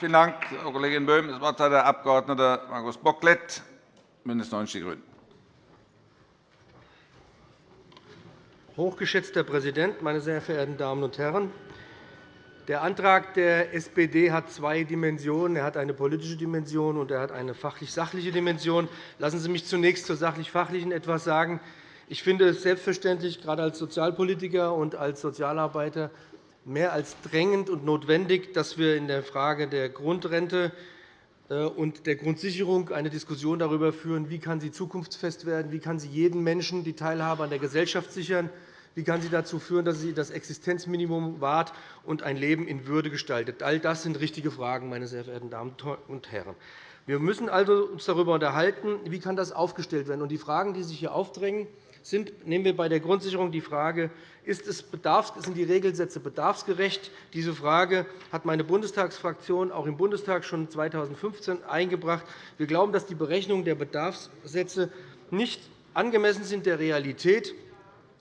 Vielen Dank, Frau Kollegin Böhm. Das Wort hat der Abg. Markus Bocklet, BÜNDNIS 90 die GRÜNEN. Hochgeschätzter Herr Präsident, meine sehr verehrten Damen und Herren! Der Antrag der SPD hat zwei Dimensionen. Er hat eine politische Dimension und er hat eine fachlich-sachliche Dimension. Lassen Sie mich zunächst zur sachlich-fachlichen etwas sagen. Ich finde es selbstverständlich, gerade als Sozialpolitiker und als Sozialarbeiter, mehr als drängend und notwendig, dass wir in der Frage der Grundrente äh, und der Grundsicherung eine Diskussion darüber führen, wie kann sie zukunftsfest werden, wie kann sie jedem Menschen die Teilhabe an der Gesellschaft sichern, wie kann sie dazu führen, dass sie das Existenzminimum wahrt und ein Leben in Würde gestaltet. All das sind richtige Fragen, meine sehr verehrten Damen und Herren. Wir müssen uns also darüber unterhalten, wie kann das aufgestellt werden. Die Fragen, die sich hier aufdrängen, sind, nehmen wir bei der Grundsicherung die Frage, ist es sind die Regelsätze bedarfsgerecht? Diese Frage hat meine Bundestagsfraktion auch im Bundestag schon 2015 eingebracht. Wir glauben, dass die Berechnungen der Bedarfssätze nicht angemessen sind der Realität.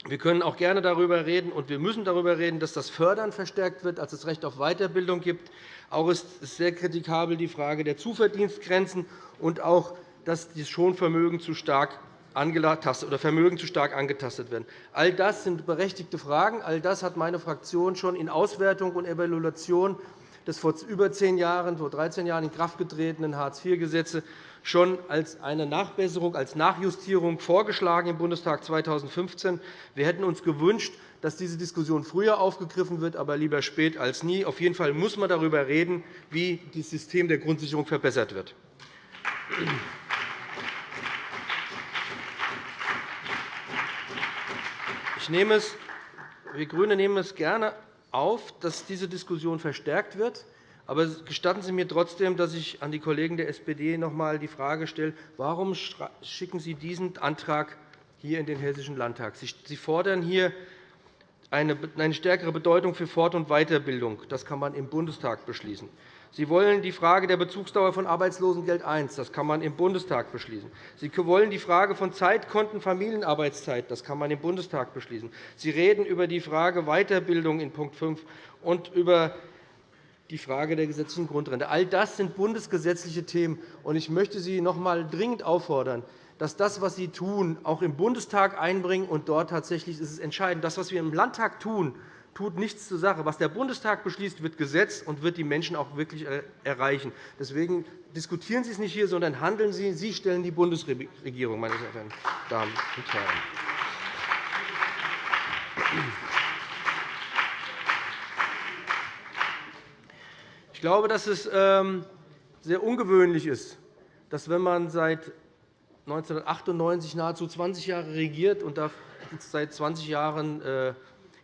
Wir können auch gerne darüber reden, und wir müssen darüber reden, dass das Fördern verstärkt wird, als es Recht auf Weiterbildung gibt. Auch ist sehr kritikabel die Frage der Zuverdienstgrenzen und auch, dass das Schonvermögen zu stark oder Vermögen zu stark angetastet werden. All das sind berechtigte Fragen. All das hat meine Fraktion schon in Auswertung und Evaluation des vor über zehn Jahren, vor 13 Jahren in Kraft getretenen Hartz-IV-Gesetzes schon als eine Nachbesserung, als Nachjustierung vorgeschlagen im Bundestag 2015. Wir hätten uns gewünscht, dass diese Diskussion früher aufgegriffen wird, aber lieber spät als nie. Auf jeden Fall muss man darüber reden, wie das System der Grundsicherung verbessert wird. Nehme es, wir GRÜNE nehmen es gerne auf, dass diese Diskussion verstärkt wird. Aber gestatten Sie mir trotzdem, dass ich an die Kollegen der SPD noch einmal die Frage stelle, warum schicken Sie diesen Antrag hier in den Hessischen Landtag? Sie fordern hier eine stärkere Bedeutung für Fort- und Weiterbildung. Das kann man im Bundestag beschließen. Sie wollen die Frage der Bezugsdauer von Arbeitslosengeld I. Das kann man im Bundestag beschließen. Sie wollen die Frage von Zeitkonten Familienarbeitszeit. Das kann man im Bundestag beschließen. Sie reden über die Frage Weiterbildung in Punkt 5 und über die Frage der gesetzlichen Grundrente. All das sind bundesgesetzliche Themen. Ich möchte Sie noch einmal dringend auffordern, dass das, was Sie tun, auch im Bundestag einbringen. Und dort tatsächlich ist es entscheidend. Das, was wir im Landtag tun, tut nichts zur Sache. Was der Bundestag beschließt, wird Gesetz und wird die Menschen auch wirklich äh, erreichen. Deswegen diskutieren Sie es nicht hier, sondern handeln Sie. Sie stellen die Bundesregierung, meine Damen und Herren. Ich glaube, dass es ähm, sehr ungewöhnlich ist, dass, wenn man seit 1998 nahezu 20 Jahre regiert und seit 20 Jahren äh,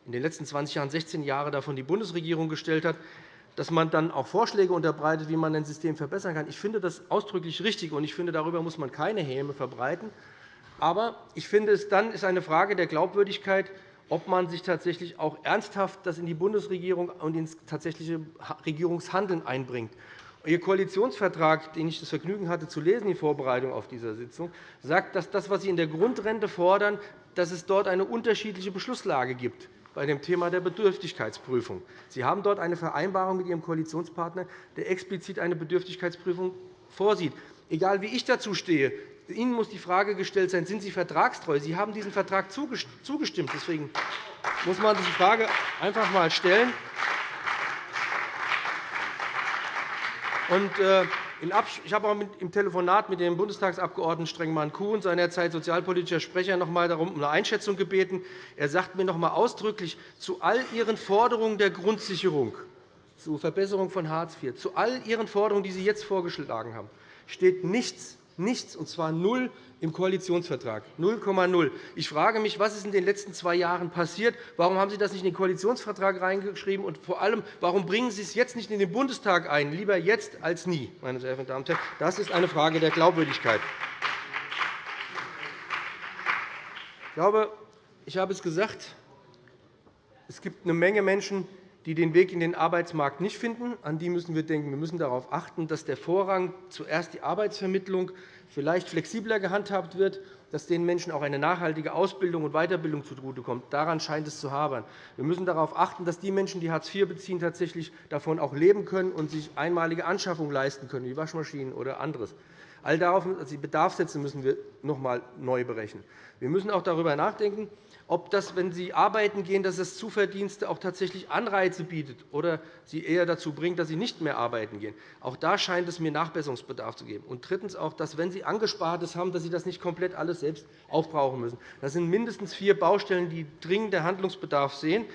in den letzten 20 Jahren 16 Jahre davon die Bundesregierung gestellt hat, dass man dann auch Vorschläge unterbreitet, wie man ein System verbessern kann. Ich finde das ausdrücklich richtig, und ich finde, darüber muss man keine Häme verbreiten. Aber ich finde, es dann ist eine Frage der Glaubwürdigkeit, ob man sich tatsächlich auch ernsthaft das in die Bundesregierung und ins tatsächliche Regierungshandeln einbringt. Ihr Koalitionsvertrag, den ich das Vergnügen hatte zu lesen in Vorbereitung auf diese Sitzung, sagt, dass das, was Sie in der Grundrente fordern, dass es dort eine unterschiedliche Beschlusslage gibt bei dem Thema der Bedürftigkeitsprüfung. Sie haben dort eine Vereinbarung mit Ihrem Koalitionspartner, der explizit eine Bedürftigkeitsprüfung vorsieht. Egal, wie ich dazu stehe, Ihnen muss die Frage gestellt sein, sind Sie vertragstreu? Sie haben diesem Vertrag zugestimmt. Deswegen muss man diese Frage einfach einmal stellen. Und, äh, ich habe auch im Telefonat mit dem Bundestagsabgeordneten Strengmann-Kuhn, seinerzeit sozialpolitischer Sprecher, noch einmal darum um eine Einschätzung gebeten. Er sagt mir noch einmal ausdrücklich, zu all Ihren Forderungen der Grundsicherung, zur Verbesserung von Hartz IV, zu all Ihren Forderungen, die Sie jetzt vorgeschlagen haben, steht nichts, nichts, und zwar null im Koalitionsvertrag, 0,0. Ich frage mich, was ist in den letzten zwei Jahren passiert? Warum haben Sie das nicht in den Koalitionsvertrag reingeschrieben? Und vor allem, warum bringen Sie es jetzt nicht in den Bundestag ein? Lieber jetzt als nie, meine sehr verehrten Damen und Herren. Das ist eine Frage der Glaubwürdigkeit. Ich glaube, ich habe es gesagt, es gibt eine Menge Menschen, die den Weg in den Arbeitsmarkt nicht finden. An die müssen wir denken. Wir müssen darauf achten, dass der Vorrang zuerst die Arbeitsvermittlung vielleicht flexibler gehandhabt wird, dass den Menschen auch eine nachhaltige Ausbildung und Weiterbildung zugutekommt. Daran scheint es zu habern. Wir müssen darauf achten, dass die Menschen, die Hartz IV beziehen, tatsächlich davon auch leben können und sich einmalige Anschaffungen leisten können, wie Waschmaschinen oder anderes. All darauf, also die Bedarfssätze müssen wir noch einmal neu berechnen. Wir müssen auch darüber nachdenken, ob das, wenn Sie arbeiten gehen, dass das Zuverdienste auch tatsächlich Anreize bietet oder Sie eher dazu bringt, dass Sie nicht mehr arbeiten gehen. Auch da scheint es mir Nachbesserungsbedarf zu geben. Und drittens auch, dass, wenn Sie Angespartes haben, dass Sie das nicht komplett alles selbst aufbrauchen müssen. Das sind mindestens vier Baustellen, die dringenden Handlungsbedarf sehen.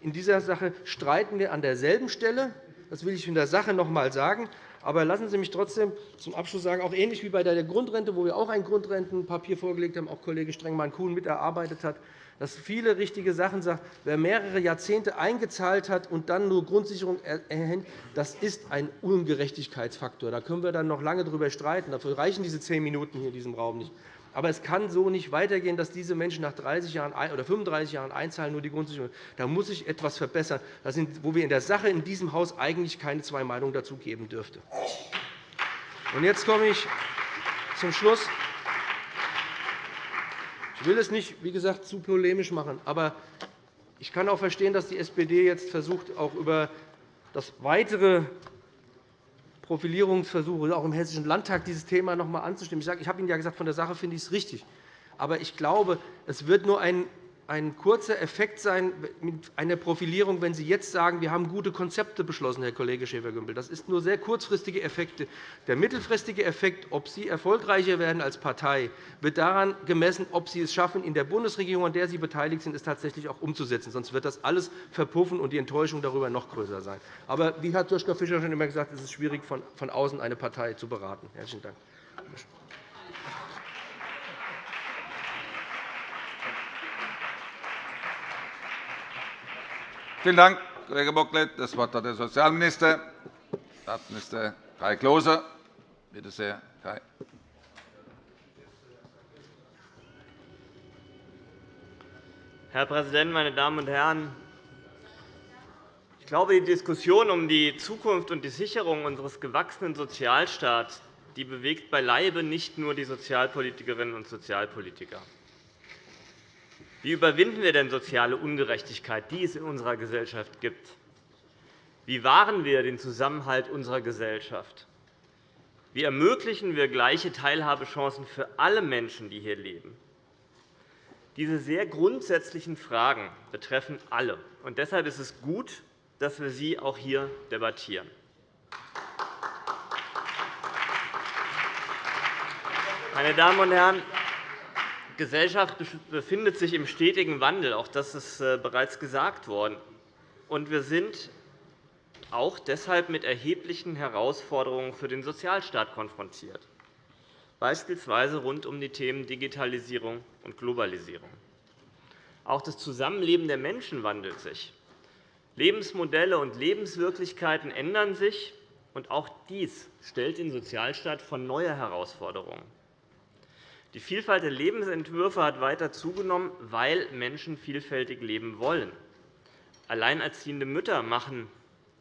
In dieser Sache streiten wir an derselben Stelle. Das will ich in der Sache noch einmal sagen. Aber lassen Sie mich trotzdem zum Abschluss sagen, auch ähnlich wie bei der Grundrente, wo wir auch ein Grundrentenpapier vorgelegt haben, auch Kollege Strengmann-Kuhn miterarbeitet hat, dass viele richtige Sachen sagt. Wer mehrere Jahrzehnte eingezahlt hat und dann nur Grundsicherung erhält, das ist ein Ungerechtigkeitsfaktor. Da können wir dann noch lange darüber streiten. Dafür reichen diese zehn Minuten hier in diesem Raum nicht. Aber es kann so nicht weitergehen, dass diese Menschen nach 30 Jahren oder 35 Jahren einzahlen, nur die Grundsicherung. Da muss sich etwas verbessern, wo wir in der Sache in diesem Haus eigentlich keine zwei Meinungen dazu geben dürfte. jetzt komme ich zum Schluss. Ich will es nicht, wie gesagt, zu polemisch machen, aber ich kann auch verstehen, dass die SPD jetzt versucht, auch über das weitere Profilierungsversuche auch im Hessischen Landtag dieses Thema noch einmal anzustimmen. Ich habe Ihnen ja gesagt, von der Sache finde ich es richtig. Aber ich glaube, es wird nur ein ein kurzer Effekt sein mit einer Profilierung, wenn Sie jetzt sagen, wir haben gute Konzepte beschlossen, Herr Kollege Schäfer-Gümbel. Das sind nur sehr kurzfristige Effekte. Der mittelfristige Effekt, ob Sie erfolgreicher werden als Partei, wird daran gemessen, ob Sie es schaffen, in der Bundesregierung, an der Sie beteiligt sind, es tatsächlich auch umzusetzen. Sonst wird das alles verpuffen und die Enttäuschung darüber noch größer sein. Aber wie hat Joschka Fischer schon immer gesagt, es ist schwierig, von außen eine Partei zu beraten. Herzlichen Dank. Vielen Dank, Kollege Bocklet. Das Wort hat der Sozialminister, Staatsminister Kai Klose. Bitte sehr, Kai. Herr Präsident, meine Damen und Herren! Ich glaube, die Diskussion um die Zukunft und die Sicherung unseres gewachsenen Sozialstaats die bewegt beileibe nicht nur die Sozialpolitikerinnen und Sozialpolitiker. Wie überwinden wir denn soziale Ungerechtigkeit, die es in unserer Gesellschaft gibt? Wie wahren wir den Zusammenhalt unserer Gesellschaft? Wie ermöglichen wir gleiche Teilhabechancen für alle Menschen, die hier leben? Diese sehr grundsätzlichen Fragen betreffen alle. und Deshalb ist es gut, dass wir sie auch hier debattieren. Meine Damen und Herren, Gesellschaft befindet sich im stetigen Wandel. Auch das ist äh, bereits gesagt worden. Und wir sind auch deshalb mit erheblichen Herausforderungen für den Sozialstaat konfrontiert, beispielsweise rund um die Themen Digitalisierung und Globalisierung. Auch das Zusammenleben der Menschen wandelt sich. Lebensmodelle und Lebenswirklichkeiten ändern sich, und auch dies stellt den Sozialstaat vor neue Herausforderungen. Die Vielfalt der Lebensentwürfe hat weiter zugenommen, weil Menschen vielfältig leben wollen. Alleinerziehende Mütter machen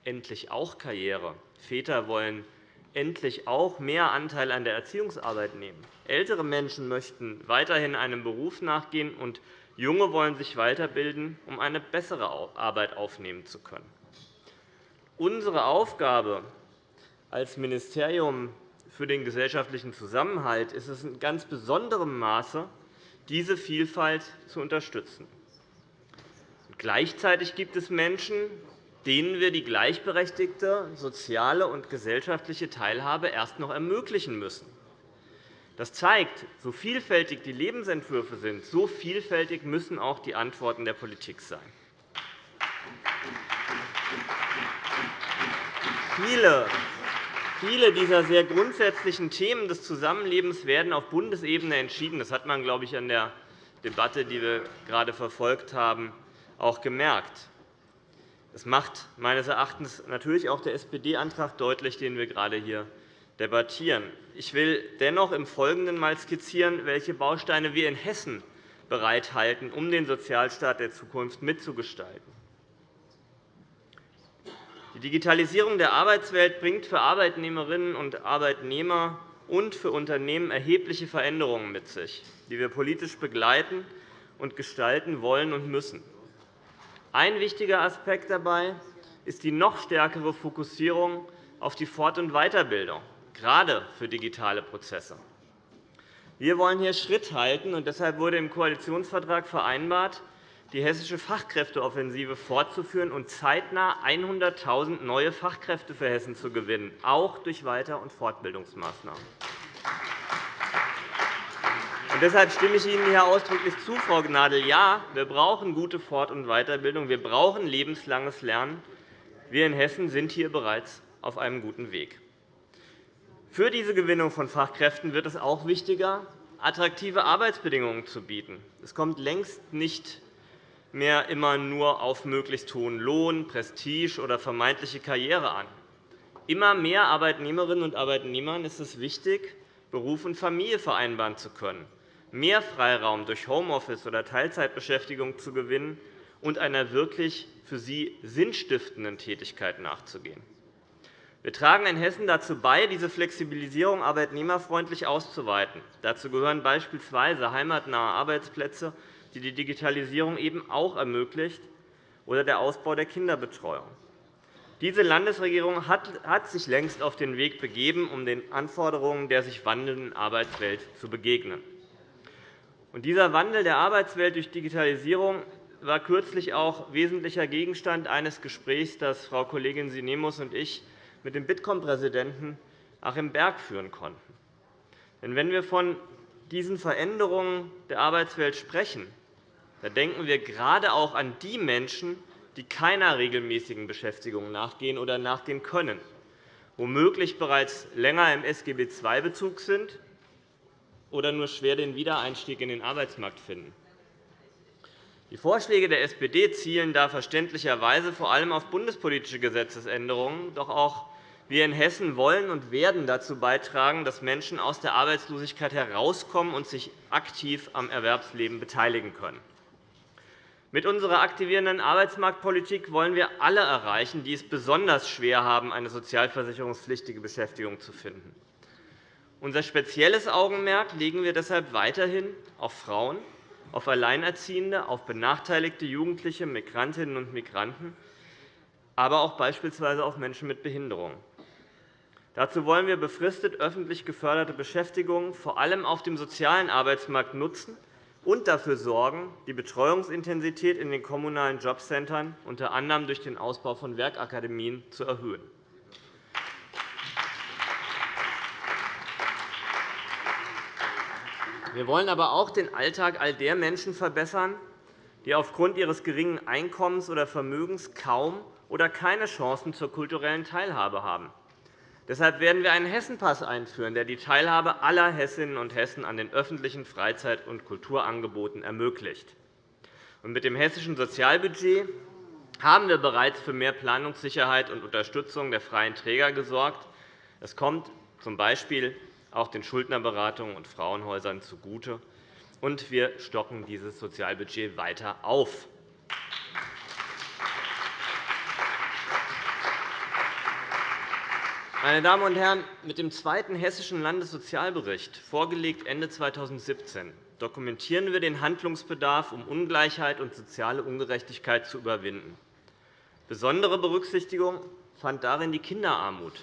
endlich auch Karriere. Väter wollen endlich auch mehr Anteil an der Erziehungsarbeit nehmen. Ältere Menschen möchten weiterhin einem Beruf nachgehen, und Junge wollen sich weiterbilden, um eine bessere Arbeit aufnehmen zu können. Unsere Aufgabe als Ministerium für den gesellschaftlichen Zusammenhalt ist es in ganz besonderem Maße, diese Vielfalt zu unterstützen. Gleichzeitig gibt es Menschen, denen wir die gleichberechtigte soziale und gesellschaftliche Teilhabe erst noch ermöglichen müssen. Das zeigt, so vielfältig die Lebensentwürfe sind, so vielfältig müssen auch die Antworten der Politik sein. Viele Viele dieser sehr grundsätzlichen Themen des Zusammenlebens werden auf Bundesebene entschieden. Das hat man, glaube ich, an der Debatte, die wir gerade verfolgt haben, auch gemerkt. Das macht meines Erachtens natürlich auch der SPD-Antrag deutlich, den wir gerade hier debattieren. Ich will dennoch im Folgenden einmal skizzieren, welche Bausteine wir in Hessen bereithalten, um den Sozialstaat der Zukunft mitzugestalten. Die Digitalisierung der Arbeitswelt bringt für Arbeitnehmerinnen und Arbeitnehmer und für Unternehmen erhebliche Veränderungen mit sich, die wir politisch begleiten und gestalten wollen und müssen. Ein wichtiger Aspekt dabei ist die noch stärkere Fokussierung auf die Fort- und Weiterbildung, gerade für digitale Prozesse. Wir wollen hier Schritt halten, und deshalb wurde im Koalitionsvertrag vereinbart, die hessische Fachkräfteoffensive fortzuführen und zeitnah 100.000 neue Fachkräfte für Hessen zu gewinnen, auch durch Weiter- und Fortbildungsmaßnahmen. Und deshalb stimme ich Ihnen hier ausdrücklich zu, Frau Gnadl. Ja, wir brauchen gute Fort- und Weiterbildung. Wir brauchen lebenslanges Lernen. Wir in Hessen sind hier bereits auf einem guten Weg. Für diese Gewinnung von Fachkräften wird es auch wichtiger, attraktive Arbeitsbedingungen zu bieten. Es kommt längst nicht mehr immer nur auf möglichst hohen Lohn, Prestige oder vermeintliche Karriere an. Immer mehr Arbeitnehmerinnen und Arbeitnehmern ist es wichtig, Beruf und Familie vereinbaren zu können, mehr Freiraum durch Homeoffice oder Teilzeitbeschäftigung zu gewinnen und einer wirklich für sie sinnstiftenden Tätigkeit nachzugehen. Wir tragen in Hessen dazu bei, diese Flexibilisierung arbeitnehmerfreundlich auszuweiten. Dazu gehören beispielsweise heimatnahe Arbeitsplätze, die die Digitalisierung eben auch ermöglicht, oder der Ausbau der Kinderbetreuung. Diese Landesregierung hat sich längst auf den Weg begeben, um den Anforderungen der sich wandelnden Arbeitswelt zu begegnen. dieser Wandel der Arbeitswelt durch Digitalisierung war kürzlich auch wesentlicher Gegenstand eines Gesprächs, das Frau Kollegin Sinemus und ich mit dem Bitkom-Präsidenten Achim Berg führen konnten. Denn wenn wir von diesen Veränderungen der Arbeitswelt sprechen, dann denken wir gerade auch an die Menschen, die keiner regelmäßigen Beschäftigung nachgehen oder nachgehen können, womöglich bereits länger im SGB II-Bezug sind oder nur schwer den Wiedereinstieg in den Arbeitsmarkt finden. Die Vorschläge der SPD zielen da verständlicherweise vor allem auf bundespolitische Gesetzesänderungen. Doch auch wir in Hessen wollen und werden dazu beitragen, dass Menschen aus der Arbeitslosigkeit herauskommen und sich aktiv am Erwerbsleben beteiligen können. Mit unserer aktivierenden Arbeitsmarktpolitik wollen wir alle erreichen, die es besonders schwer haben, eine sozialversicherungspflichtige Beschäftigung zu finden. Unser spezielles Augenmerk legen wir deshalb weiterhin auf Frauen, auf Alleinerziehende, auf benachteiligte Jugendliche, Migrantinnen und Migranten, aber auch beispielsweise auf Menschen mit Behinderung. Dazu wollen wir befristet öffentlich geförderte Beschäftigung vor allem auf dem sozialen Arbeitsmarkt nutzen und dafür sorgen, die Betreuungsintensität in den kommunalen Jobcentern unter anderem durch den Ausbau von Werkakademien zu erhöhen. Wir wollen aber auch den Alltag all der Menschen verbessern, die aufgrund ihres geringen Einkommens oder Vermögens kaum oder keine Chancen zur kulturellen Teilhabe haben. Deshalb werden wir einen Hessenpass einführen, der die Teilhabe aller Hessinnen und Hessen an den öffentlichen Freizeit- und Kulturangeboten ermöglicht. Mit dem hessischen Sozialbudget haben wir bereits für mehr Planungssicherheit und Unterstützung der freien Träger gesorgt. Es kommt z. B auch den Schuldnerberatungen und Frauenhäusern zugute. Und wir stocken dieses Sozialbudget weiter auf. Meine Damen und Herren, mit dem zweiten Hessischen Landessozialbericht, vorgelegt Ende 2017, dokumentieren wir den Handlungsbedarf, um Ungleichheit und soziale Ungerechtigkeit zu überwinden. Besondere Berücksichtigung fand darin die Kinderarmut.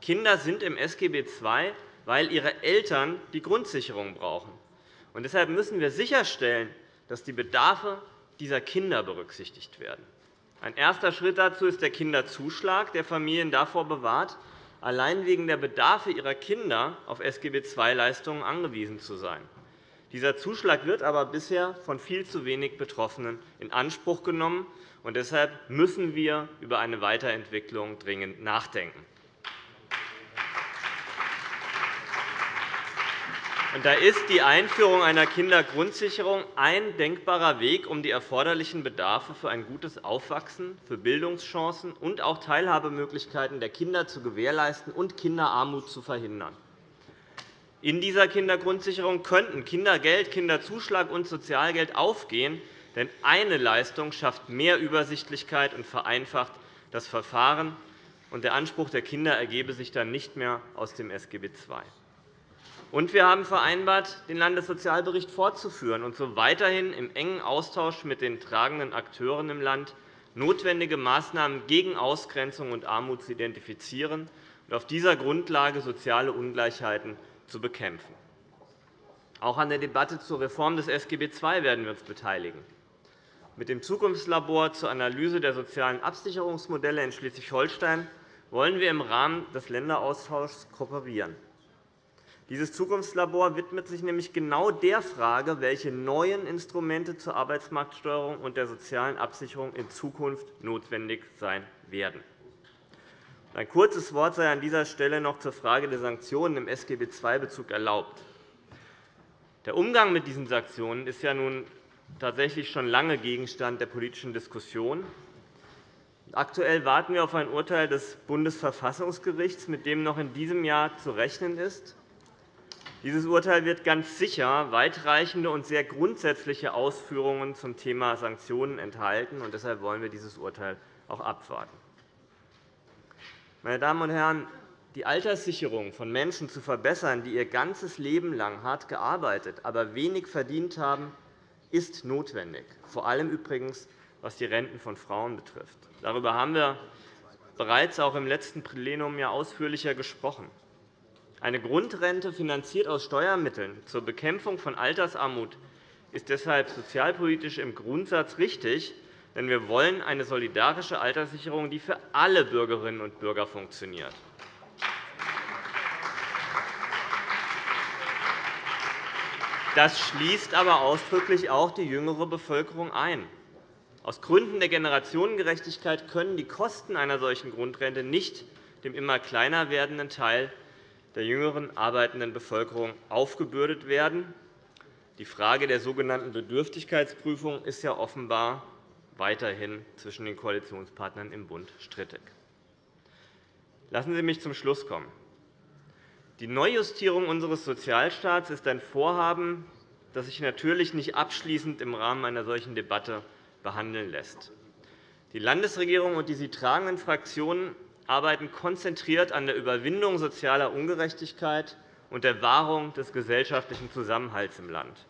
Kinder sind im SGB II weil ihre Eltern die Grundsicherung brauchen. Und deshalb müssen wir sicherstellen, dass die Bedarfe dieser Kinder berücksichtigt werden. Ein erster Schritt dazu ist der Kinderzuschlag, der Familien davor bewahrt, allein wegen der Bedarfe ihrer Kinder auf SGB-II-Leistungen angewiesen zu sein. Dieser Zuschlag wird aber bisher von viel zu wenig Betroffenen in Anspruch genommen. Und deshalb müssen wir über eine Weiterentwicklung dringend nachdenken. Da ist die Einführung einer Kindergrundsicherung ein denkbarer Weg, um die erforderlichen Bedarfe für ein gutes Aufwachsen, für Bildungschancen und auch Teilhabemöglichkeiten der Kinder zu gewährleisten und Kinderarmut zu verhindern. In dieser Kindergrundsicherung könnten Kindergeld, Kinderzuschlag und Sozialgeld aufgehen, denn eine Leistung schafft mehr Übersichtlichkeit und vereinfacht das Verfahren. Der Anspruch der Kinder ergebe sich dann nicht mehr aus dem SGB II. Und wir haben vereinbart, den Landessozialbericht fortzuführen und so weiterhin im engen Austausch mit den tragenden Akteuren im Land notwendige Maßnahmen gegen Ausgrenzung und Armut zu identifizieren und auf dieser Grundlage soziale Ungleichheiten zu bekämpfen. Auch an der Debatte zur Reform des SGB II werden wir uns beteiligen. Mit dem Zukunftslabor zur Analyse der sozialen Absicherungsmodelle in Schleswig-Holstein wollen wir im Rahmen des Länderaustauschs kooperieren. Dieses Zukunftslabor widmet sich nämlich genau der Frage, welche neuen Instrumente zur Arbeitsmarktsteuerung und der sozialen Absicherung in Zukunft notwendig sein werden. Ein kurzes Wort sei an dieser Stelle noch zur Frage der Sanktionen im SGB II-Bezug erlaubt. Der Umgang mit diesen Sanktionen ist ja nun tatsächlich schon lange Gegenstand der politischen Diskussion. Aktuell warten wir auf ein Urteil des Bundesverfassungsgerichts, mit dem noch in diesem Jahr zu rechnen ist. Dieses Urteil wird ganz sicher weitreichende und sehr grundsätzliche Ausführungen zum Thema Sanktionen enthalten. und Deshalb wollen wir dieses Urteil auch abwarten. Meine Damen und Herren, die Alterssicherung von Menschen zu verbessern, die ihr ganzes Leben lang hart gearbeitet, aber wenig verdient haben, ist notwendig, vor allem übrigens, was die Renten von Frauen betrifft. Darüber haben wir bereits auch im letzten Plenum ausführlicher gesprochen. Eine Grundrente finanziert aus Steuermitteln zur Bekämpfung von Altersarmut ist deshalb sozialpolitisch im Grundsatz richtig, denn wir wollen eine solidarische Alterssicherung, die für alle Bürgerinnen und Bürger funktioniert. Das schließt aber ausdrücklich auch die jüngere Bevölkerung ein. Aus Gründen der Generationengerechtigkeit können die Kosten einer solchen Grundrente nicht dem immer kleiner werdenden Teil der jüngeren arbeitenden Bevölkerung aufgebürdet werden. Die Frage der sogenannten Bedürftigkeitsprüfung ist ja offenbar weiterhin zwischen den Koalitionspartnern im Bund strittig. Lassen Sie mich zum Schluss kommen. Die Neujustierung unseres Sozialstaats ist ein Vorhaben, das sich natürlich nicht abschließend im Rahmen einer solchen Debatte behandeln lässt. Die Landesregierung und die sie tragenden Fraktionen arbeiten konzentriert an der Überwindung sozialer Ungerechtigkeit und der Wahrung des gesellschaftlichen Zusammenhalts im Land.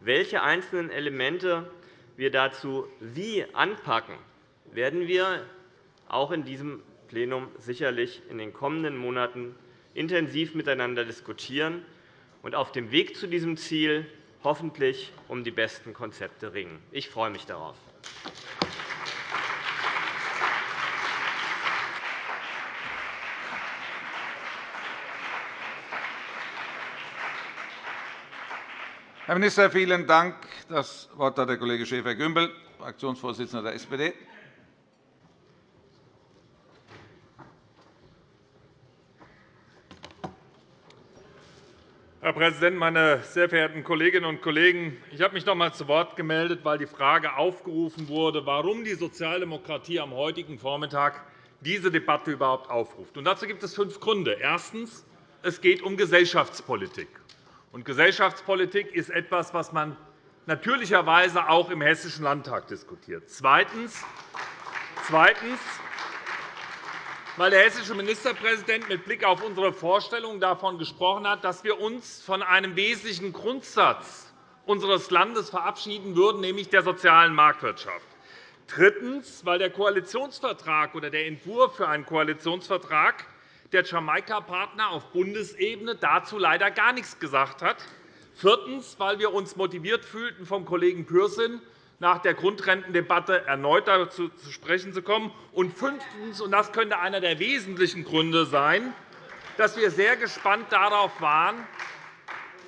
Welche einzelnen Elemente wir dazu wie anpacken, werden wir auch in diesem Plenum sicherlich in den kommenden Monaten intensiv miteinander diskutieren und auf dem Weg zu diesem Ziel hoffentlich um die besten Konzepte ringen. Ich freue mich darauf. Herr Minister, vielen Dank. Das Wort hat der Kollege Schäfer-Gümbel, Fraktionsvorsitzender der SPD. Herr Präsident, meine sehr verehrten Kolleginnen und Kollegen! Ich habe mich noch einmal zu Wort gemeldet, weil die Frage aufgerufen wurde, warum die Sozialdemokratie am heutigen Vormittag diese Debatte überhaupt aufruft. dazu gibt es fünf Gründe. Erstens. Es geht um Gesellschaftspolitik. Und Gesellschaftspolitik ist etwas, was man natürlicherweise auch im Hessischen Landtag diskutiert. Zweitens. Zweitens weil der hessische Ministerpräsident mit Blick auf unsere Vorstellungen davon gesprochen hat, dass wir uns von einem wesentlichen Grundsatz unseres Landes verabschieden würden, nämlich der sozialen Marktwirtschaft. Drittens, weil der Koalitionsvertrag oder der Entwurf für einen Koalitionsvertrag der Jamaika-Partner auf Bundesebene dazu leider gar nichts gesagt hat. Viertens, weil wir uns motiviert fühlten, vom Kollegen Pürsün nach der Grundrentendebatte erneut dazu zu sprechen zu kommen. Und fünftens, und das könnte einer der wesentlichen Gründe sein, dass wir sehr gespannt darauf waren,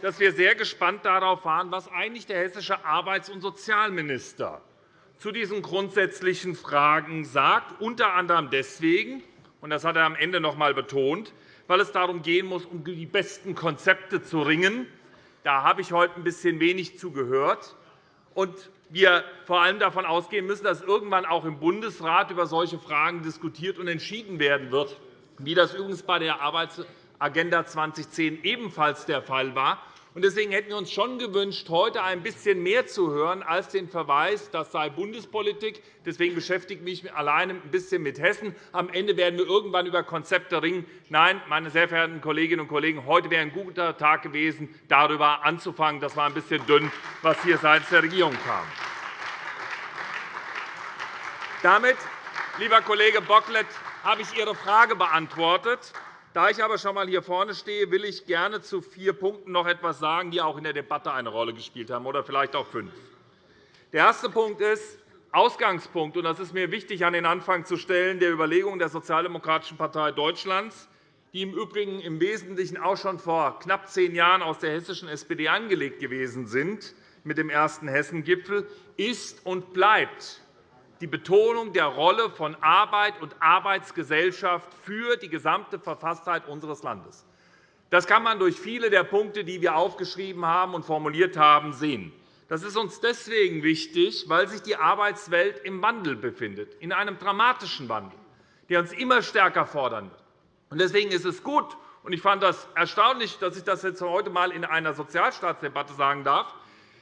dass wir sehr gespannt darauf waren, was eigentlich der hessische Arbeits- und Sozialminister zu diesen grundsätzlichen Fragen sagt, unter anderem deswegen, und das hat er am Ende noch einmal betont, weil es darum gehen muss, um die besten Konzepte zu ringen. Da habe ich heute ein bisschen wenig zugehört. Und wir vor allem davon ausgehen müssen, dass irgendwann auch im Bundesrat über solche Fragen diskutiert und entschieden werden wird, wie das übrigens bei der Arbeitsagenda 2010 ebenfalls der Fall war. Deswegen hätten wir uns schon gewünscht, heute ein bisschen mehr zu hören als den Verweis, das sei Bundespolitik. Deswegen beschäftige ich mich alleine ein bisschen mit Hessen. Am Ende werden wir irgendwann über Konzepte ringen. Nein, meine sehr verehrten Kolleginnen und Kollegen, heute wäre ein guter Tag gewesen, darüber anzufangen. Das war ein bisschen dünn, was hier seitens der Regierung kam. Damit, lieber Kollege Bocklet, habe ich Ihre Frage beantwortet. Da ich aber schon einmal hier vorne stehe, will ich gerne zu vier Punkten noch etwas sagen, die auch in der Debatte eine Rolle gespielt haben, oder vielleicht auch fünf. Der erste Punkt ist Ausgangspunkt, und das ist mir wichtig, an den Anfang zu stellen, der Überlegungen der Sozialdemokratischen Partei Deutschlands, die im Übrigen im Wesentlichen auch schon vor knapp zehn Jahren aus der hessischen SPD angelegt gewesen sind, mit dem ersten Hessen-Gipfel, ist und bleibt die Betonung der Rolle von Arbeit und Arbeitsgesellschaft für die gesamte Verfasstheit unseres Landes. Das kann man durch viele der Punkte, die wir aufgeschrieben haben und formuliert haben, sehen. Das ist uns deswegen wichtig, weil sich die Arbeitswelt im Wandel befindet, in einem dramatischen Wandel, der uns immer stärker fordern wird. Deswegen ist es gut, und ich fand das erstaunlich, dass ich das jetzt heute einmal in einer Sozialstaatsdebatte sagen darf,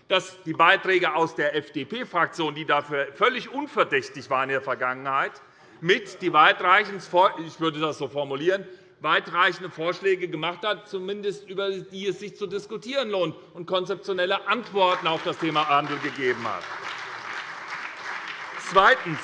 dass die Beiträge aus der FDP-Fraktion, die dafür völlig unverdächtig waren in der Vergangenheit, mit die weitreichend, ich würde das so formulieren, weitreichende Vorschläge gemacht hat, zumindest über die es sich zu diskutieren lohnt, und konzeptionelle Antworten auf das Thema Handel gegeben hat. Zweitens.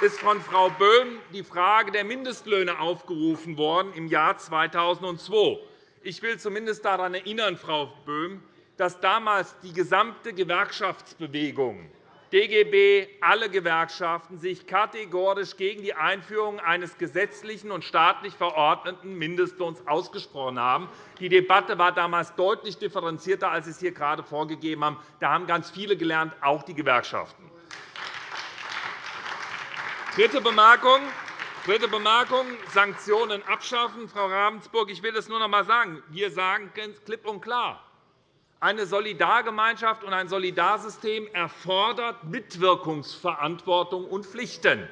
Ist von Frau Böhm die Frage der Mindestlöhne aufgerufen worden im Jahr 2002. Ich will zumindest daran erinnern, Frau Böhm, dass damals die gesamte Gewerkschaftsbewegung DGB, alle Gewerkschaften sich kategorisch gegen die Einführung eines gesetzlichen und staatlich verordneten Mindestlohns ausgesprochen haben. Die Debatte war damals deutlich differenzierter, als Sie es hier gerade vorgegeben haben. Da haben ganz viele gelernt, auch die Gewerkschaften. Dritte Bemerkung. Dritte Bemerkung, Sanktionen abschaffen. Frau Ravensburg, ich will das nur noch einmal sagen. Wir sagen klipp und klar, eine Solidargemeinschaft und ein Solidarsystem erfordert Mitwirkungsverantwortung und Pflichten.